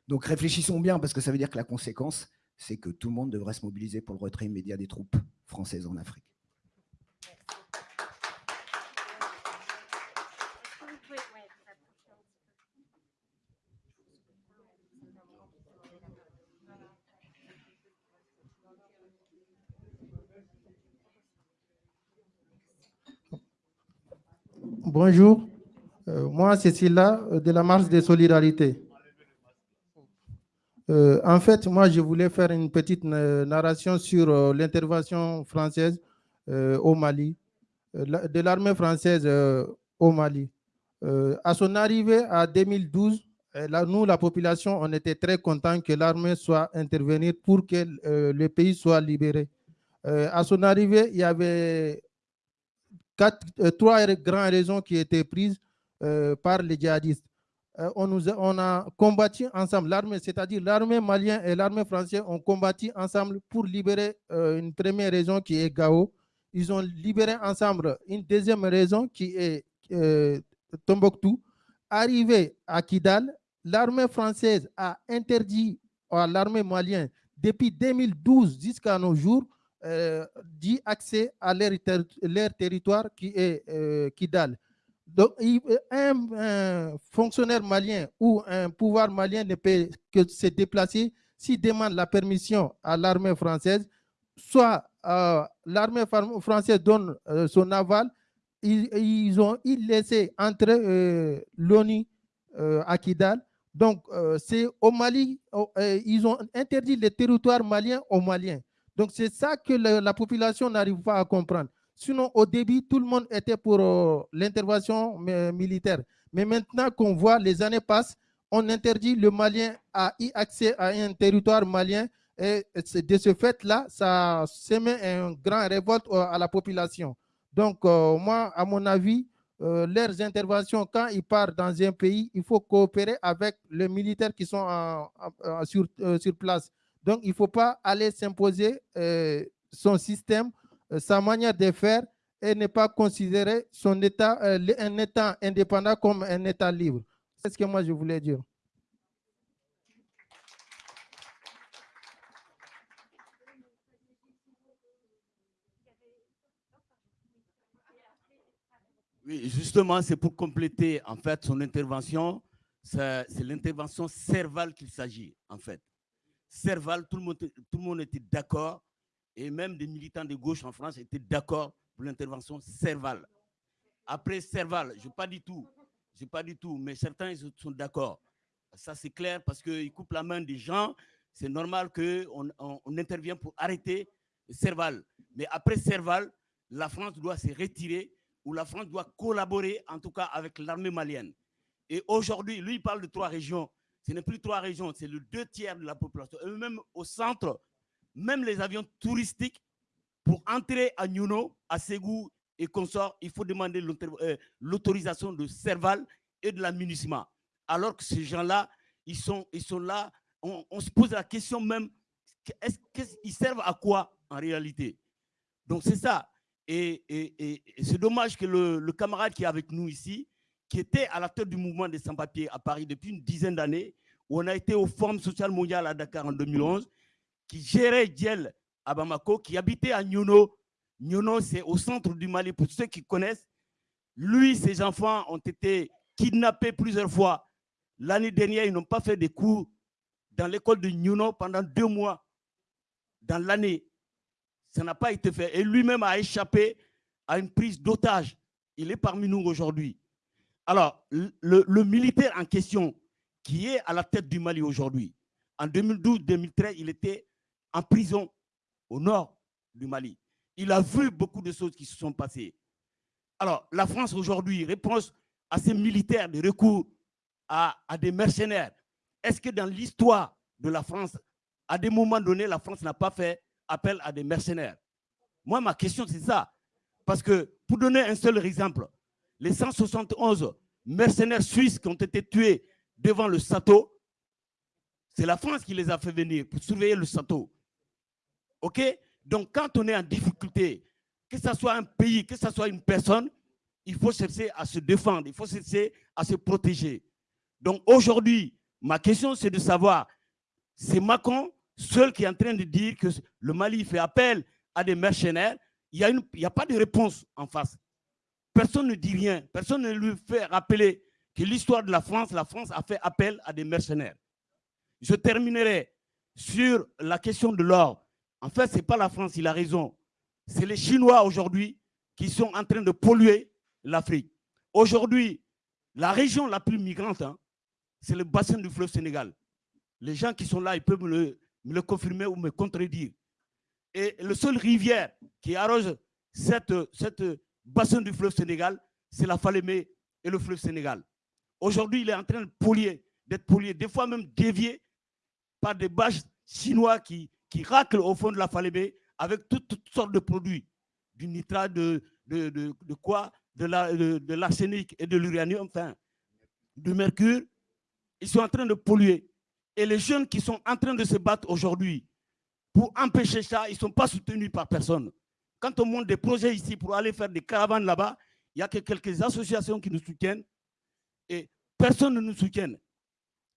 A: donc réfléchissons bien parce que ça veut dire que la conséquence c'est que tout le monde devrait se mobiliser pour le retrait immédiat des troupes françaises en Afrique
I: Bonjour, euh, moi c'est Silla euh, de la marche des solidarités. Euh, en fait, moi je voulais faire une petite narration sur l'intervention française au Mali, de l'armée française au Mali. à son arrivée à 2012, nous, la population, on était très contents que l'armée soit intervenue pour que le pays soit libéré. à son arrivée, il y avait euh, trois grandes raisons qui étaient prises euh, par les djihadistes. Euh, on, a, on a combattu ensemble, l'armée, c'est-à-dire l'armée malienne et l'armée française ont combattu ensemble pour libérer une première raison qui est Gao. Ils ont libéré ensemble une deuxième raison qui est Tombouctou. Arrivé à Kidal, l'armée française a interdit à l'armée malienne depuis 2012 jusqu'à nos jours euh, dit accès à leur, territoire qui est euh, Kidal. Donc, un, fonctionnaire malien ou un pouvoir malien ne peut que se déplacer s'il demande la permission à l'armée française, soit euh, l'armée française donne son aval, ils, ont laissé entrer l'ONU à Kidal. Donc, c'est au Mali, ils ont interdit le territoire malien aux Maliens. Donc, c'est ça que la population n'arrive pas à comprendre. Sinon, au début, tout le monde était pour euh, l'intervention militaire. Mais maintenant qu'on voit, les années passent, on interdit le Malien à y accès à un territoire malien. Et de ce fait-là, ça met une grande révolte euh, à la population. Donc, euh, moi, à mon avis, leurs interventions, quand ils partent dans un pays, il faut coopérer avec les militaires qui sont sur place. Donc, il ne faut pas aller s'imposer euh, son système, euh, sa manière de faire et ne pas considérer son état, euh, un État indépendant comme un État libre. C'est ce que moi je voulais dire.
J: Oui, justement, c'est pour compléter en fait son intervention. C'est l'intervention cervale qu'il s'agit en fait. Serval, tout le monde, tout le monde était d'accord, et même des militants de gauche en France étaient d'accord pour l'intervention Serval. Après Serval, je pas du tout, je pas du tout, mais certains sont d'accord. Ça, c'est clair parce qu'ils coupent la main des gens. C'est normal qu'on on, intervienne pour arrêter Serval. Mais après Serval, la France doit se retirer ou la France doit collaborer, en tout cas, avec l'armée malienne. Et aujourd'hui, lui, il parle de trois régions ce n'est plus trois régions, c'est le deux tiers de la population. Et même au centre, même les avions touristiques, pour entrer à Nuno, à Ségou et consorts, il faut demander euh, l'autorisation de Serval et de la MUNISMA. Alors que ces gens-là, ils sont, ils sont là, on, se pose la question même, est-ce qu'ils servent à quoi en réalité? Donc c'est ça. Et, c'est dommage que le, camarade qui est avec nous ici, qui était à la tête du mouvement des sans-papiers à Paris depuis une dizaine d'années, où on a été au Forum social mondial à Dakar en 2011, qui gérait Djel à Bamako, qui habitait à Nyono. Nyono, c'est au centre du Mali, pour ceux qui connaissent. Lui, ses enfants ont été kidnappés plusieurs fois. L'année dernière, ils n'ont pas fait des cours dans l'école de Nyono pendant deux mois. Dans l'année, ça n'a pas été fait. Et lui-même a échappé à une prise d'otage. Il est parmi nous aujourd'hui. Alors, le, militaire en question, qui est à la tête du Mali aujourd'hui, en 2012-2013, il était en prison au nord du Mali. Il a vu beaucoup de choses qui se sont passées. Alors, la France aujourd'hui répond à ces militaires de recours à, à des mercenaires. Est-ce que dans l'histoire de la France, à des moments donnés, la France n'a pas fait appel à des mercenaires? Moi, ma question, c'est ça. Parce que, pour donner un seul exemple, les 171 mercenaires suisses qui ont été tués devant le château, c'est la France qui les a fait venir pour surveiller le château. OK? Donc, quand on est en difficulté, que ce soit un pays, que ce soit une personne, il faut chercher à se défendre, il faut chercher à se protéger. Donc, aujourd'hui, ma question, c'est de savoir, c'est Macron seul qui est en train de dire que le Mali fait appel à des mercenaires. Il n'y a, a pas de réponse en face. Personne ne dit rien. Personne ne lui fait rappeler que l'histoire de la France, la France a fait appel à des mercenaires. Je terminerai sur la question de l'or. En fait, ce n'est pas la France, il a raison. C'est les Chinois aujourd'hui qui sont en train de polluer l'Afrique. Aujourd'hui, la région la plus migrante, hein, c'est le bassin du fleuve Sénégal. Les gens qui sont là, ils peuvent me le, confirmer ou me contredire. Et le seul rivière qui arrose cette, cette bassin du fleuve Sénégal, c'est la Falémé et le fleuve Sénégal. Aujourd'hui, il est en train de polluer, d'être pollué, des fois même dévié par des bâches chinois qui, qui raclent au fond de la Falémé avec toutes, sortes de produits, du nitrate, de, de, de, quoi, de l'arsenic et de l'uranium, enfin, du mercure. Ils sont en train de polluer. Et les jeunes qui sont en train de se battre aujourd'hui pour empêcher ça, ils ne sont pas soutenus par personne. Quand on monte des projets ici pour aller faire des caravanes là-bas, il n'y a que quelques associations qui nous soutiennent et personne ne nous soutient.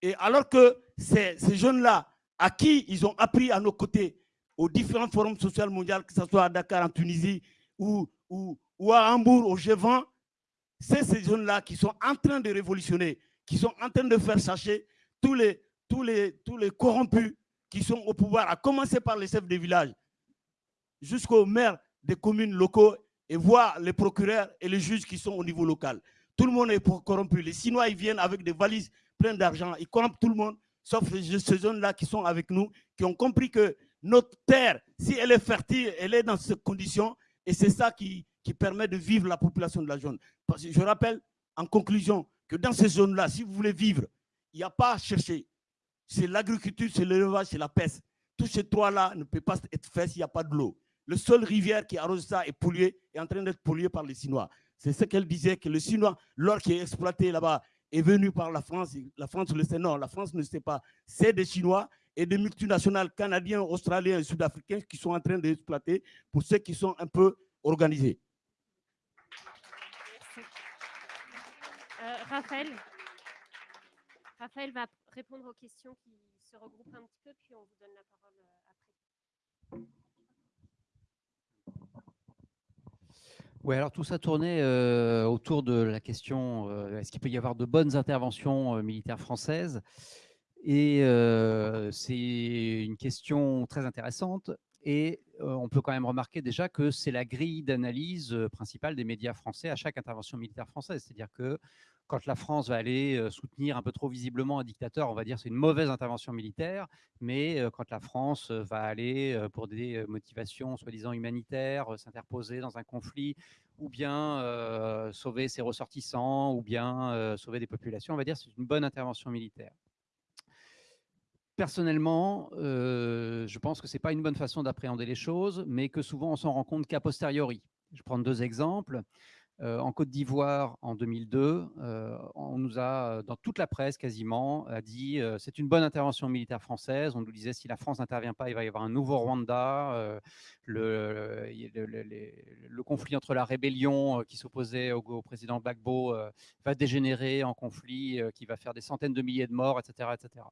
J: Et alors que ces, jeunes-là, à qui ils ont appris à nos côtés, aux différents forums sociaux mondiaux, que ce soit à Dakar, en Tunisie, ou, ou, à Hambourg, au G20, c'est ces jeunes-là qui sont en train de révolutionner, qui sont en train de faire sacher tous les, tous les, tous les corrompus qui sont au pouvoir, à commencer par les chefs de village, jusqu'aux maires des communes locaux et voir les procureurs et les juges qui sont au niveau local. Tout le monde est corrompu. Les Chinois, ils viennent avec des valises pleines d'argent. Ils corrompent tout le monde, sauf ces jeunes-là qui sont avec nous, qui ont compris que notre terre, si elle est fertile, elle est dans ces conditions. Et c'est ça qui, qui permet de vivre la population de la zone. Parce que je rappelle, en conclusion, que dans ces zones-là, si vous voulez vivre, il n'y a pas à chercher. C'est l'agriculture, c'est l'élevage, c'est la pêche. Tous ces trois-là ne peuvent pas être faits s'il n'y a pas de l'eau. Le seul rivière qui arrose ça est pollué, est en train d'être pollué par les Chinois. C'est ce qu'elle disait, que le Chinois, l'or qui est exploité là-bas, est venu par la France. La France le sait, non, la France ne sait pas. C'est des Chinois et des multinationales canadiens, australiens et sud-africains qui sont en train d'exploiter pour ceux qui sont un peu organisés.
B: Euh, Raphaël, Raphaël va répondre aux questions qui se regroupent un petit peu, puis on vous donne la parole euh, après.
C: Oui, alors tout ça tournait euh, autour de la question euh, est-ce qu'il peut y avoir de bonnes interventions euh, militaires françaises? Et c'est une question très intéressante. Et on peut quand même remarquer déjà que c'est la grille d'analyse principale des médias français à chaque intervention militaire française. C'est-à-dire que quand la France va aller soutenir un peu trop visiblement un dictateur, on va dire c'est une mauvaise intervention militaire, mais quand la France va aller pour des motivations soi-disant humanitaires, s'interposer dans un conflit, ou bien sauver ses ressortissants, ou bien sauver des populations, on va dire c'est une bonne intervention militaire. Personnellement, je pense que ce n'est pas une bonne façon d'appréhender les choses, mais que souvent on s'en rend compte qu'a posteriori. Je prends deux exemples. Euh, en Côte d'Ivoire, en 2002, euh, on nous a, dans toute la presse quasiment, a dit euh, c'est une bonne intervention militaire française. On nous disait si la France n'intervient pas, il va y avoir un nouveau Rwanda. Le, le, conflit entre la rébellion qui s'opposait au, président Gbagbo va dégénérer en conflit qui va faire des centaines de milliers de morts, etc. etc.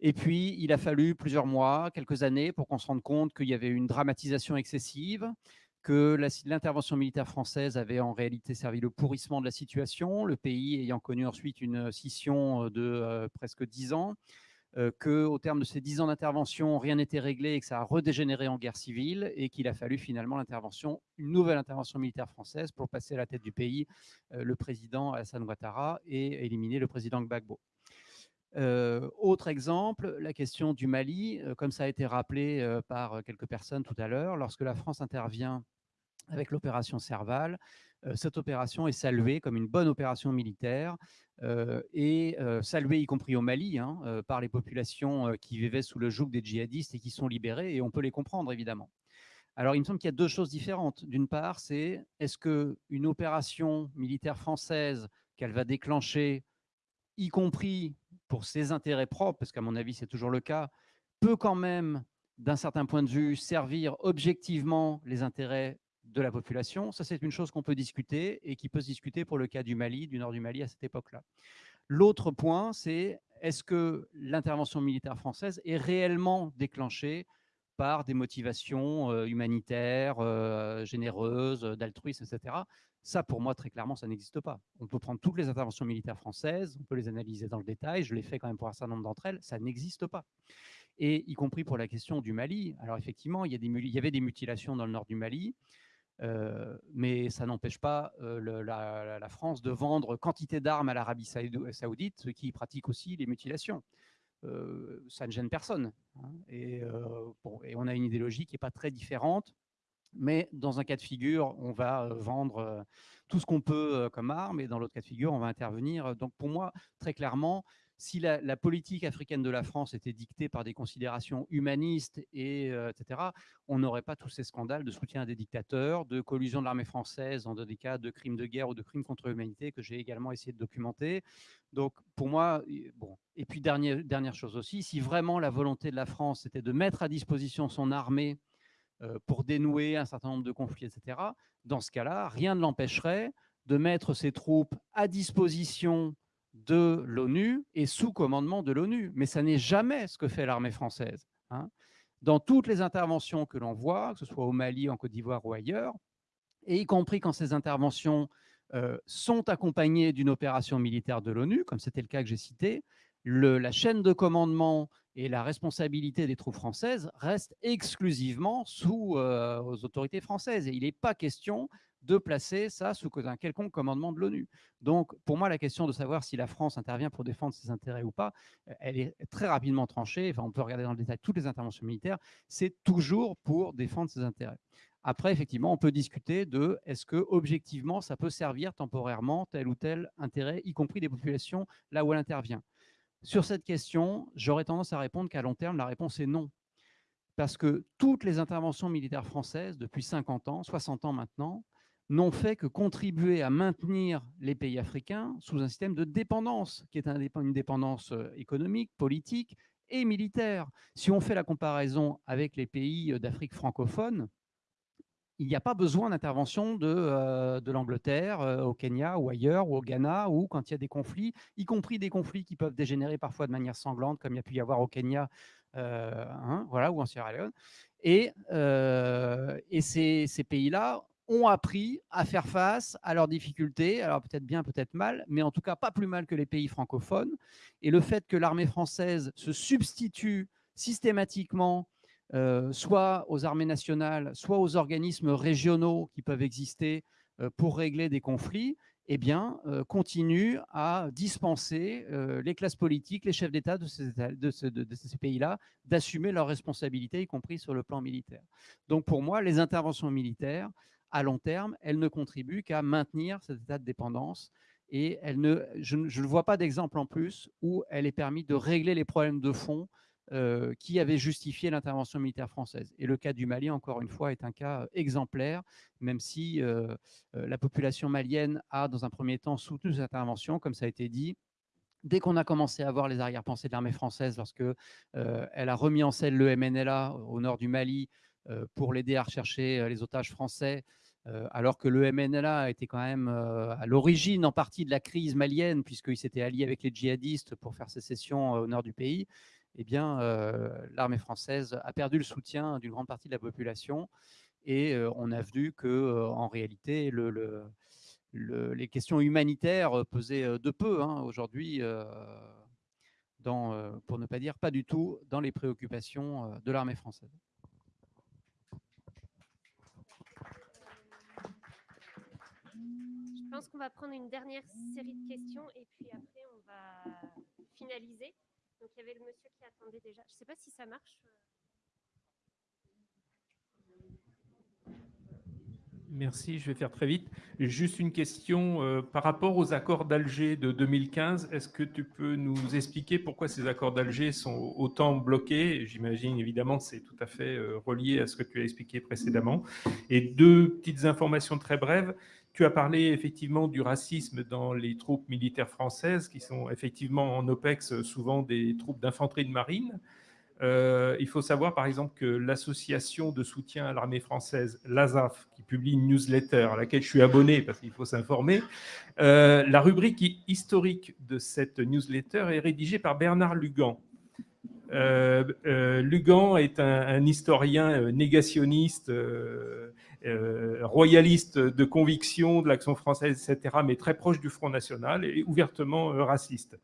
C: Et puis, il a fallu plusieurs mois, quelques années, pour qu'on se rende compte qu'il y avait une dramatisation excessive, que l'intervention militaire française avait en réalité servi le pourrissement de la situation, le pays ayant connu ensuite une scission euh, de euh, presque dix ans, euh, qu'au terme de ces dix ans d'intervention, rien n'était réglé et que ça a redégénéré en guerre civile et qu'il a fallu finalement une nouvelle intervention militaire française pour passer à la tête du pays le président Alassane Ouattara et éliminer le président Gbagbo. autre exemple, la question du Mali, comme ça a été rappelé par quelques personnes tout à l'heure, lorsque la France intervient avec l'opération Serval. cette opération est saluée comme une bonne opération militaire et saluée y compris au Mali hein, par les populations qui vivaient sous le joug des djihadistes et qui sont libérées et on peut les comprendre évidemment. Alors il me semble qu'il y a deux choses différentes. D'une part, c'est est-ce qu'une opération militaire française qu'elle va déclencher, y compris pour ses intérêts propres, parce qu'à mon avis, c'est toujours le cas, peut quand même, d'un certain point de vue, servir objectivement les intérêts de la population. Ça, c'est une chose qu'on peut discuter et qui peut se discuter pour le cas du Mali, du nord du Mali à cette époque-là. L'autre point, c'est est-ce que l'intervention militaire française est réellement déclenchée par des motivations euh, humanitaires, euh, généreuses, d'altruisme, etc. Ça, pour moi, très clairement, ça n'existe pas. On peut prendre toutes les interventions militaires françaises, on peut les analyser dans le détail, je l'ai fait quand même pour un certain nombre d'entre elles, ça n'existe pas. Et y compris pour la question du Mali. Alors effectivement, il y, avait des mutilations dans le nord du Mali, euh, mais ça n'empêche pas euh, la, France de vendre quantité d'armes à l'Arabie saoudite, qui pratique aussi les mutilations. Euh, ça ne gêne personne. Hein. Et, on a une idéologie qui n'est pas très différente, mais dans un cas de figure, on va vendre tout ce qu'on peut comme armes, et dans l'autre cas de figure, on va intervenir. Donc pour moi, très clairement, si la, politique africaine de la France était dictée par des considérations humanistes, et, euh, etc., on n'aurait pas tous ces scandales de soutien à des dictateurs, de collusion de l'armée française dans des cas de crimes de guerre ou de crimes contre l'humanité que j'ai également essayé de documenter. Donc, pour moi, bon. Et puis, dernière, dernière chose aussi, si vraiment la volonté de la France était de mettre à disposition son armée euh, pour dénouer un certain nombre de conflits, etc., dans ce cas-là, rien ne l'empêcherait de mettre ses troupes à disposition de l'ONU et sous commandement de l'ONU. Mais ça n'est jamais ce que fait l'armée française. Hein. Dans toutes les interventions que l'on voit, que ce soit au Mali, en Côte d'Ivoire ou ailleurs, et y compris quand ces interventions euh, sont accompagnées d'une opération militaire de l'ONU, comme c'était le cas que j'ai cité, la chaîne de commandement et la responsabilité des troupes françaises restent exclusivement sous euh, aux autorités françaises. Et il n'est pas question de placer ça sous un quelconque commandement de l'ONU. Donc, pour moi, la question de savoir si la France intervient pour défendre ses intérêts ou pas, euh, elle est très rapidement tranchée. Enfin, on peut regarder dans le détail toutes les interventions militaires. C'est toujours pour défendre ses intérêts. Après, effectivement, on peut discuter de est-ce que objectivement, ça peut servir temporairement tel ou tel intérêt, y compris des populations là où elle intervient. Sur cette question, j'aurais tendance à répondre qu'à long terme, la réponse est non. Parce que toutes les interventions militaires françaises, depuis 50 ans, 60 ans maintenant, n'ont fait que contribuer à maintenir les pays africains sous un système de dépendance, qui est une dépendance euh, économique, politique et militaire. Si on fait la comparaison avec les pays euh, d'Afrique francophone, il n'y a pas besoin d'intervention de, euh, l'Angleterre au Kenya ou ailleurs, ou au Ghana, ou quand il y a des conflits, y compris des conflits qui peuvent dégénérer parfois de manière sanglante, comme il y a pu y avoir au Kenya hein, voilà, ou en Sierra Leone. Et, ces pays-là ont appris à faire face à leurs difficultés, alors peut-être bien, peut-être mal, mais en tout cas pas plus mal que les pays francophones. Et le fait que l'armée française se substitue systématiquement euh, soit aux armées nationales, soit aux organismes régionaux qui peuvent exister euh, pour régler des conflits, eh bien, euh, continue à dispenser les classes politiques, les chefs d'État de ces, de ces pays-là d'assumer leurs responsabilités, y compris sur le plan militaire. Donc pour moi, les interventions militaires, à long terme, elle ne contribue qu'à maintenir cet état de dépendance et elle ne, je, ne vois pas d'exemple en plus où elle est permis de régler les problèmes de fond euh, qui avaient justifié l'intervention militaire française. Et le cas du Mali, encore une fois, est un cas exemplaire, même si euh, euh, la population malienne a, dans un premier temps, soutenu cette intervention, comme ça a été dit, dès qu'on a commencé à voir les arrière-pensées de l'armée française, lorsque elle a remis en scène le MNLA au nord du Mali pour l'aider à rechercher les otages français, euh, alors que le MNLA était quand même euh, à l'origine en partie de la crise malienne, puisqu'il s'était allié avec les djihadistes pour faire sécession euh, au nord du pays, eh bien, l'armée française a perdu le soutien d'une grande partie de la population. Et on a vu que, en réalité, les questions humanitaires pesaient de peu hein, aujourd'hui, pour ne pas dire pas du tout, dans les préoccupations de l'armée française.
B: Je pense qu'on va prendre une dernière série de questions et puis après on va finaliser. Donc il y avait le monsieur qui attendait déjà. Je ne sais pas si ça marche.
K: Merci, je vais faire très vite. Juste une question euh, par rapport aux accords d'Alger de 2015. Est-ce que tu peux nous expliquer pourquoi ces accords d'Alger sont autant bloqués? J'imagine évidemment que c'est tout à fait euh, relié à ce que tu as expliqué précédemment. Et deux petites informations très brèves. Tu as parlé effectivement du racisme dans les troupes militaires françaises, qui sont effectivement en OPEX souvent des troupes d'infanterie de marine. Euh, il faut savoir par exemple que l'association de soutien à l'armée française, l'ASAF, qui publie une newsletter à laquelle je suis abonné parce qu'il faut s'informer, euh, la rubrique historique de cette newsletter est rédigée par Bernard Lugan. Euh, Lugan est un, historien négationniste, royaliste de conviction de l'action française, etc., mais très proche du Front National et ouvertement raciste.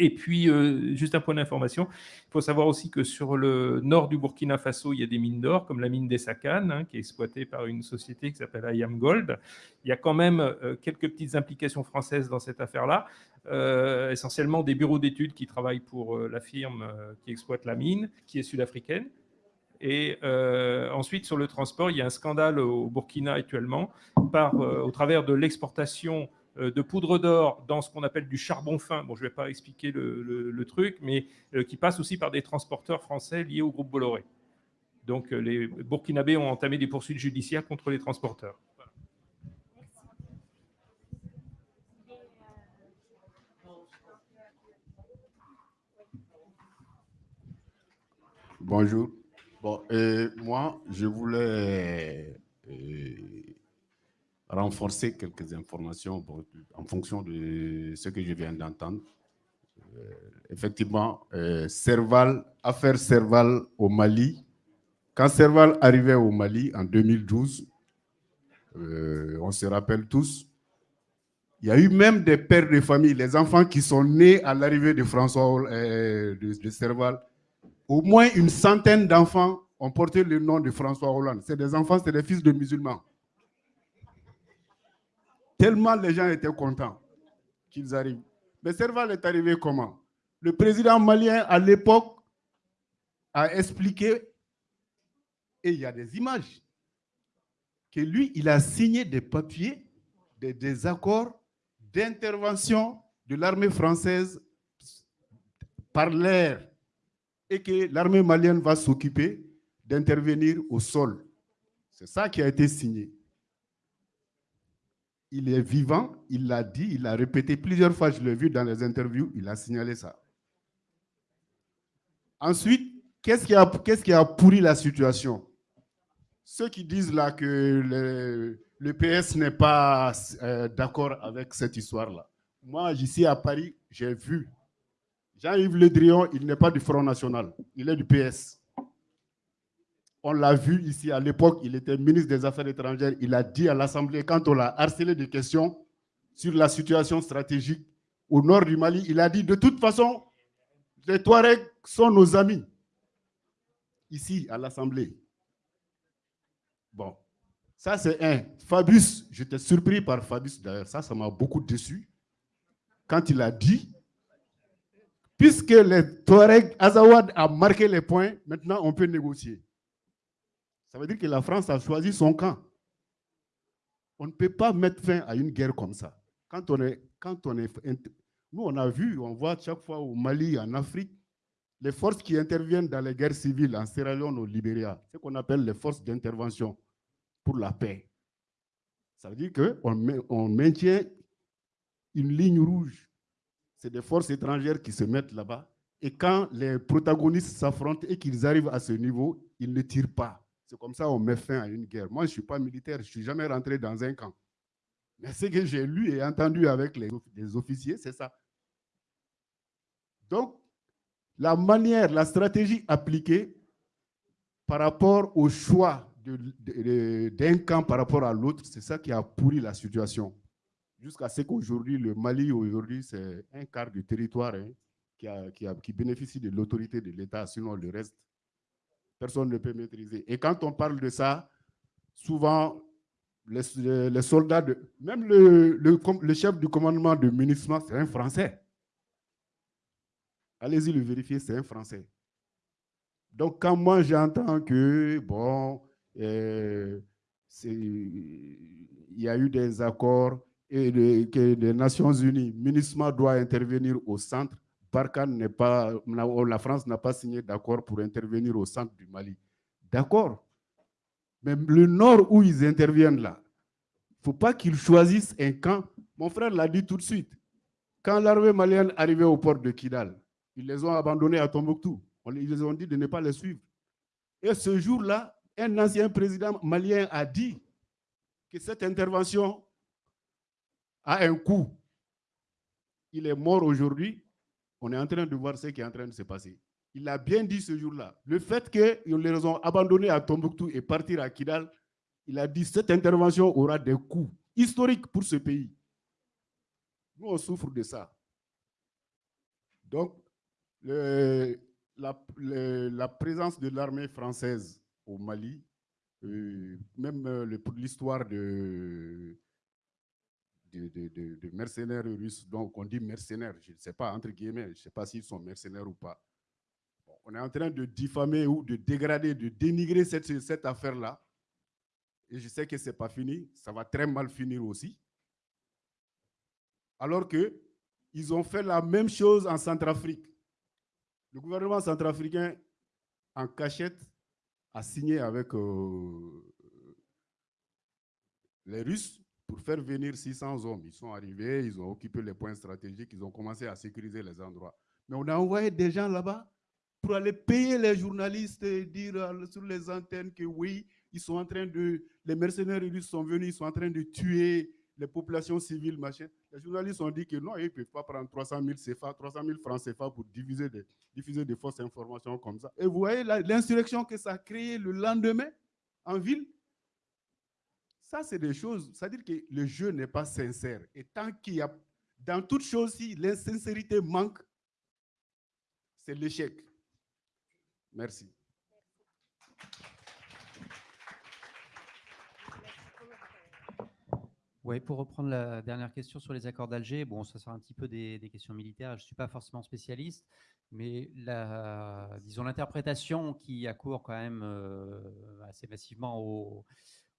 K: Et puis, euh, juste un point d'information, il faut savoir aussi que sur le nord du Burkina Faso, il y a des mines d'or, comme la mine des hein, qui est exploitée par une société qui s'appelle IAM Gold. Il y a quand même euh, quelques petites implications françaises dans cette affaire-là, euh, essentiellement des bureaux d'études qui travaillent pour la firme qui exploite la mine, qui est sud-africaine. Et ensuite, sur le transport, il y a un scandale au Burkina actuellement par, au travers de l'exportation euh, de poudre d'or dans ce qu'on appelle du charbon fin. Bon, je ne vais pas expliquer le, truc, mais euh, qui passe aussi par des transporteurs français liés au groupe Bolloré. Donc, euh, les Burkinabés ont entamé des poursuites judiciaires contre les transporteurs.
L: Bonjour. Bon, moi, je voulais renforcer quelques informations en fonction de ce que je viens d'entendre. Euh, effectivement, euh, Serval, affaire Serval au Mali. Quand Serval arrivait au Mali en 2012, euh, on se rappelle tous, il y a eu même des pères de famille, les enfants qui sont nés à l'arrivée de François de Serval. Au moins une centaine d'enfants ont porté le nom de François Hollande. C'est des enfants, c'est des fils de musulmans. Tellement les gens étaient contents qu'ils arrivent. Mais Serval est arrivé comment? Le président malien, à l'époque, a expliqué, et il y a des images, que lui, il a signé des papiers, des, accords d'intervention de l'armée française par l'air et que l'armée malienne va s'occuper d'intervenir au sol. C'est ça qui a été signé il est vivant, il l'a dit, il l'a répété plusieurs fois, je l'ai vu dans les interviews, il a signalé ça. Ensuite, qu'est-ce qui, qui, a pourri la situation? Ceux qui disent là que le, PS n'est pas euh, d'accord avec cette histoire-là. Moi, ici à Paris, j'ai vu Jean-Yves Le Drian, il n'est pas du Front National, il est du PS. On l'a vu ici à l'époque, il était ministre des Affaires étrangères. Il a dit à l'Assemblée, quand on l'a harcelé de questions sur la situation stratégique au nord du Mali, il a dit de toute façon, les Touaregs sont nos amis. Ici, à l'Assemblée. Bon, ça c'est un. Fabius, j'étais surpris par Fabius d'ailleurs, ça, ça m'a beaucoup déçu. Quand il a dit, puisque les Touaregs, Azawad a marqué les points, maintenant on peut négocier. Ça veut dire que la France a choisi son camp. On ne peut pas mettre fin à une guerre comme ça. Quand on est, quand on est, nous, on a vu, on voit chaque fois au Mali, en Afrique, les forces qui interviennent dans les guerres civiles en Sierra Leone, au Libéria, ce qu'on appelle les forces d'intervention pour la paix. Ça veut dire qu'on on maintient une ligne rouge. C'est des forces étrangères qui se mettent là-bas. Et quand les protagonistes s'affrontent et qu'ils arrivent à ce niveau, ils ne tirent pas. C'est comme ça qu'on met fin à une guerre. Moi, je ne suis pas militaire, je ne suis jamais rentré dans un camp. Mais ce que j'ai lu et entendu avec les, officiers, c'est ça. Donc, la manière, la stratégie appliquée par rapport au choix d'un camp par rapport à l'autre, c'est ça qui a pourri la situation. Jusqu'à ce qu'aujourd'hui, le Mali, aujourd'hui, c'est un quart du territoire hein, qui, qui bénéficie de l'autorité de l'État, sinon le reste, personne ne peut maîtriser. Et quand on parle de ça, souvent, les, soldats, de, même le, le, chef du commandement de MINUSMA, c'est un Français. Allez-y le vérifier, c'est un Français. Donc, quand moi j'entends que, bon, euh, il y a eu des accords et que les Nations Unies, MINUSMA doit intervenir au centre, Barkhane n'est pas, la France n'a pas signé d'accord pour intervenir au centre du Mali. D'accord. Mais le nord où ils interviennent là, ne faut pas qu'ils choisissent un camp. Mon frère l'a dit tout de suite. Quand l'armée malienne arrivait au port de Kidal, ils les ont abandonnés à Tombouctou. Ils les ont dit de ne pas les suivre. Et ce jour-là, un ancien président malien a dit que cette intervention a un coût. Il est mort aujourd'hui. On est en train de voir ce qui est en train de se passer. Il a bien dit ce jour-là. Le fait qu'ils les ont abandonnés à Tombouctou et partir à Kidal, il a dit que cette intervention aura des coûts historiques pour ce pays. Nous, on souffre de ça. Donc, la, présence de l'armée française au Mali, euh, même euh, l'histoire de, de, mercenaires russes, donc on dit mercenaires, je ne sais pas, entre guillemets, je ne sais pas s'ils sont mercenaires ou pas. on est en train de diffamer ou de dégrader, de dénigrer cette, cette affaire-là. Et je sais que ce n'est pas fini, ça va très mal finir aussi. Alors qu'ils ont fait la même chose en Centrafrique. Le gouvernement centrafricain, en cachette, a signé avec euh, les Russes pour faire venir 600 hommes. Ils sont arrivés, ils ont occupé les points stratégiques, ils ont commencé à sécuriser les endroits. Mais on a envoyé des gens là-bas pour aller payer les journalistes et dire euh, sur les antennes que oui, ils sont en train de, les mercenaires russes sont venus, ils sont en train de tuer les populations civiles, machin. Les journalistes ont dit que non, ils ne peuvent pas prendre 300 000 CFA, 300 000 francs CFA pour diffuser des, diffuser des fausses informations comme ça. Et vous voyez l'insurrection que ça a créé le lendemain en ville? Ça, c'est des choses, c'est-à-dire que le jeu n'est pas sincère. Et tant qu'il y a, dans toute chose, si l'insincérité manque, c'est l'échec. Merci.
C: Oui, pour reprendre la dernière question sur les accords d'Alger, bon, ça sera un petit peu des, questions militaires. Je ne suis pas forcément spécialiste, mais la, disons l'interprétation qui accourt quand même euh, assez massivement au,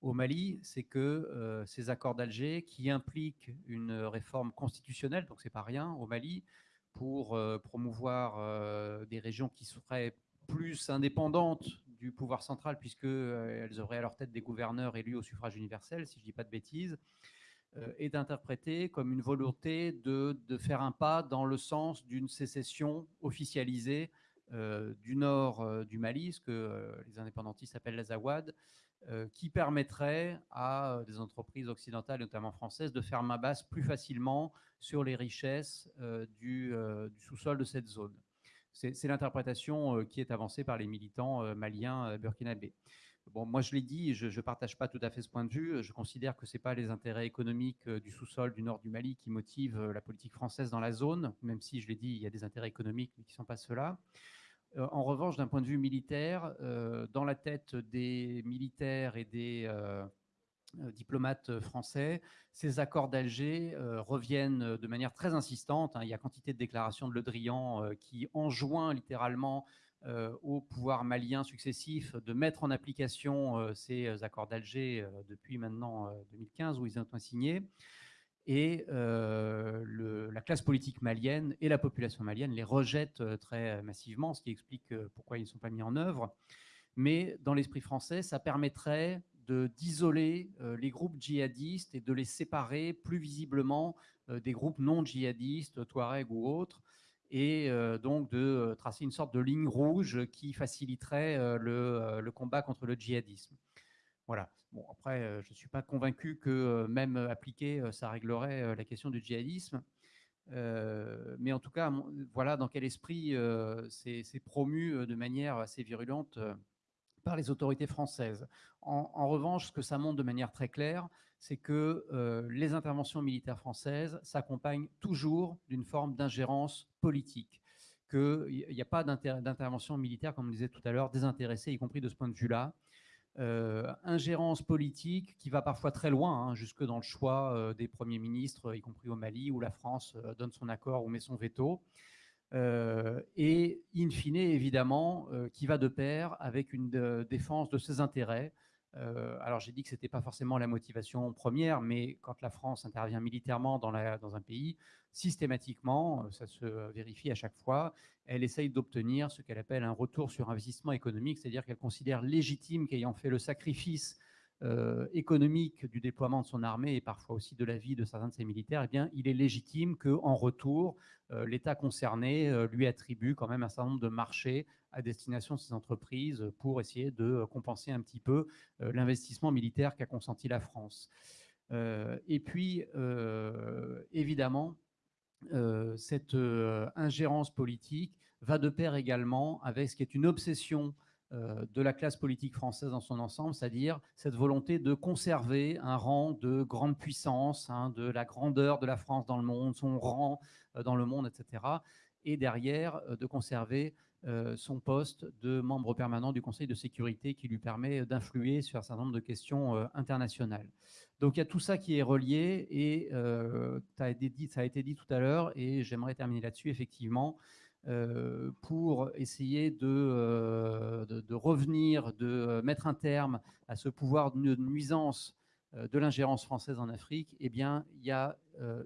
C: Mali, c'est que euh, ces accords d'Alger, qui impliquent une réforme constitutionnelle, donc c'est pas rien au Mali, pour euh, promouvoir des régions qui seraient plus indépendantes du pouvoir central, puisqu'elles auraient à leur tête des gouverneurs élus au suffrage universel, si je ne dis pas de bêtises, euh, est interprété comme une volonté de, de, faire un pas dans le sens d'une sécession officialisée euh, du nord euh, du Mali, ce que les indépendantistes appellent l'Azawad, qui permettrait à des entreprises occidentales, notamment françaises, de faire main basse plus facilement sur les richesses du, du sous-sol de cette zone. C'est l'interprétation qui est avancée par les militants maliens burkinabés. Bon, moi, je l'ai dit, je ne partage pas tout à fait ce point de vue. Je considère que ce n'est pas les intérêts économiques euh, du sous-sol du nord du Mali qui motivent euh, la politique française dans la zone, même si, je l'ai dit, il y a des intérêts économiques, qui ne sont pas ceux-là. Euh, en revanche, d'un point de vue militaire, dans la tête des militaires et des diplomates français, ces accords d'Alger reviennent de manière très insistante. Hein. Il y a quantité de déclarations de Le Drian qui enjoint littéralement euh, au pouvoir malien successif de mettre en application euh, ces euh, accords d'Alger depuis maintenant 2015 où ils ont été signés. Et la classe politique malienne et la population malienne les rejettent très massivement, ce qui explique pourquoi ils ne sont pas mis en œuvre. Mais dans l'esprit français, ça permettrait d'isoler les groupes djihadistes et de les séparer plus visiblement des groupes non djihadistes, Touareg ou autres, et euh, donc de euh, tracer une sorte de ligne rouge qui faciliterait euh, le, combat contre le djihadisme. Voilà. Bon, après, je ne suis pas convaincu que même appliqué, ça réglerait la question du djihadisme. mais en tout cas, voilà dans quel esprit c'est promu de manière assez virulente par les autorités françaises. En, revanche, ce que ça montre de manière très claire, c'est que euh, les interventions militaires françaises s'accompagnent toujours d'une forme d'ingérence politique, qu'il n'y a pas d'intervention militaire, comme on disait tout à l'heure, désintéressée, y compris de ce point de vue-là. Euh, ingérence politique qui va parfois très loin, hein, jusque dans le choix euh, des premiers ministres, y compris au Mali, où la France donne son accord ou met son veto. Euh, et in fine, évidemment, euh, qui va de pair avec une euh, défense de ses intérêts. Alors j'ai dit que ce n'était pas forcément la motivation première, mais quand la France intervient militairement dans, dans un pays, systématiquement, ça se vérifie à chaque fois, elle essaye d'obtenir ce qu'elle appelle un retour sur investissement économique, c'est-à-dire qu'elle considère légitime qu'ayant fait le sacrifice euh, économique du déploiement de son armée et parfois aussi de la vie de certains de ses militaires, eh bien, il est légitime qu'en retour, euh, l'État concerné euh, lui attribue quand même un certain nombre de marchés à destination de ces entreprises pour essayer de compenser un petit peu l'investissement militaire qu'a consenti la France. et puis, évidemment, cette ingérence politique va de pair également avec ce qui est une obsession de la classe politique française dans son ensemble, c'est-à-dire cette volonté de conserver un rang de grande puissance, hein, de la grandeur de la France dans le monde, son rang euh, dans le monde, etc. Et derrière, euh, de conserver son poste de membre permanent du Conseil de sécurité qui lui permet d'influer sur un certain nombre de questions internationales. Donc il y a tout ça qui est relié et ça a été dit tout à l'heure et j'aimerais terminer là-dessus effectivement. Euh, pour essayer euh, de, de, revenir, de mettre un terme à ce pouvoir de nuisance euh, de l'ingérence française en Afrique, eh bien, il y a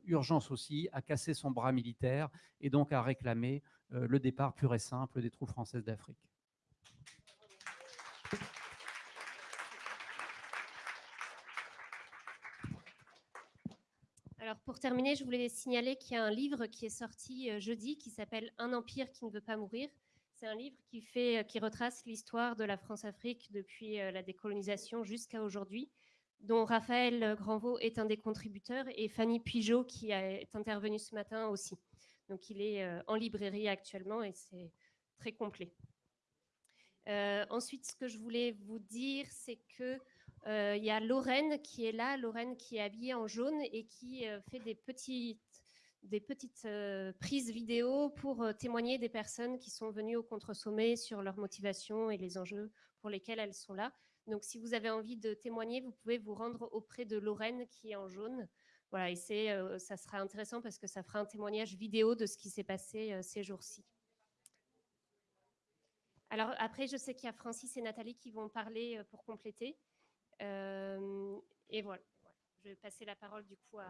C: urgence aussi à casser son bras militaire et donc à réclamer le départ pur et simple des troupes françaises d'Afrique.
B: Alors pour terminer, je voulais signaler qu'il y a un livre qui est sorti euh, jeudi qui s'appelle Un empire qui ne veut pas mourir. C'est un livre qui, fait, euh, qui retrace l'histoire de la France-Afrique depuis euh, la décolonisation jusqu'à aujourd'hui, dont Raphaël Granvaux est un des contributeurs et Fanny Pigeot qui est intervenue ce matin aussi. Donc il est en librairie actuellement et c'est très complet. ensuite, ce que je voulais vous dire, c'est que il y a Lorraine qui est là, Lorraine qui est habillée en jaune et qui euh, fait des petites, euh, prises vidéo pour témoigner des personnes qui sont venues au contre-sommet sur leur motivation et les enjeux pour lesquels elles sont là. Donc, si vous avez envie de témoigner, vous pouvez vous rendre auprès de Lorraine qui est en jaune. Voilà, et ça sera intéressant parce que ça fera un témoignage vidéo de ce qui s'est passé ces jours-ci. Alors après, je sais qu'il y a Francis et Nathalie qui vont parler pour compléter. Euh, et voilà, je vais passer la parole du coup à,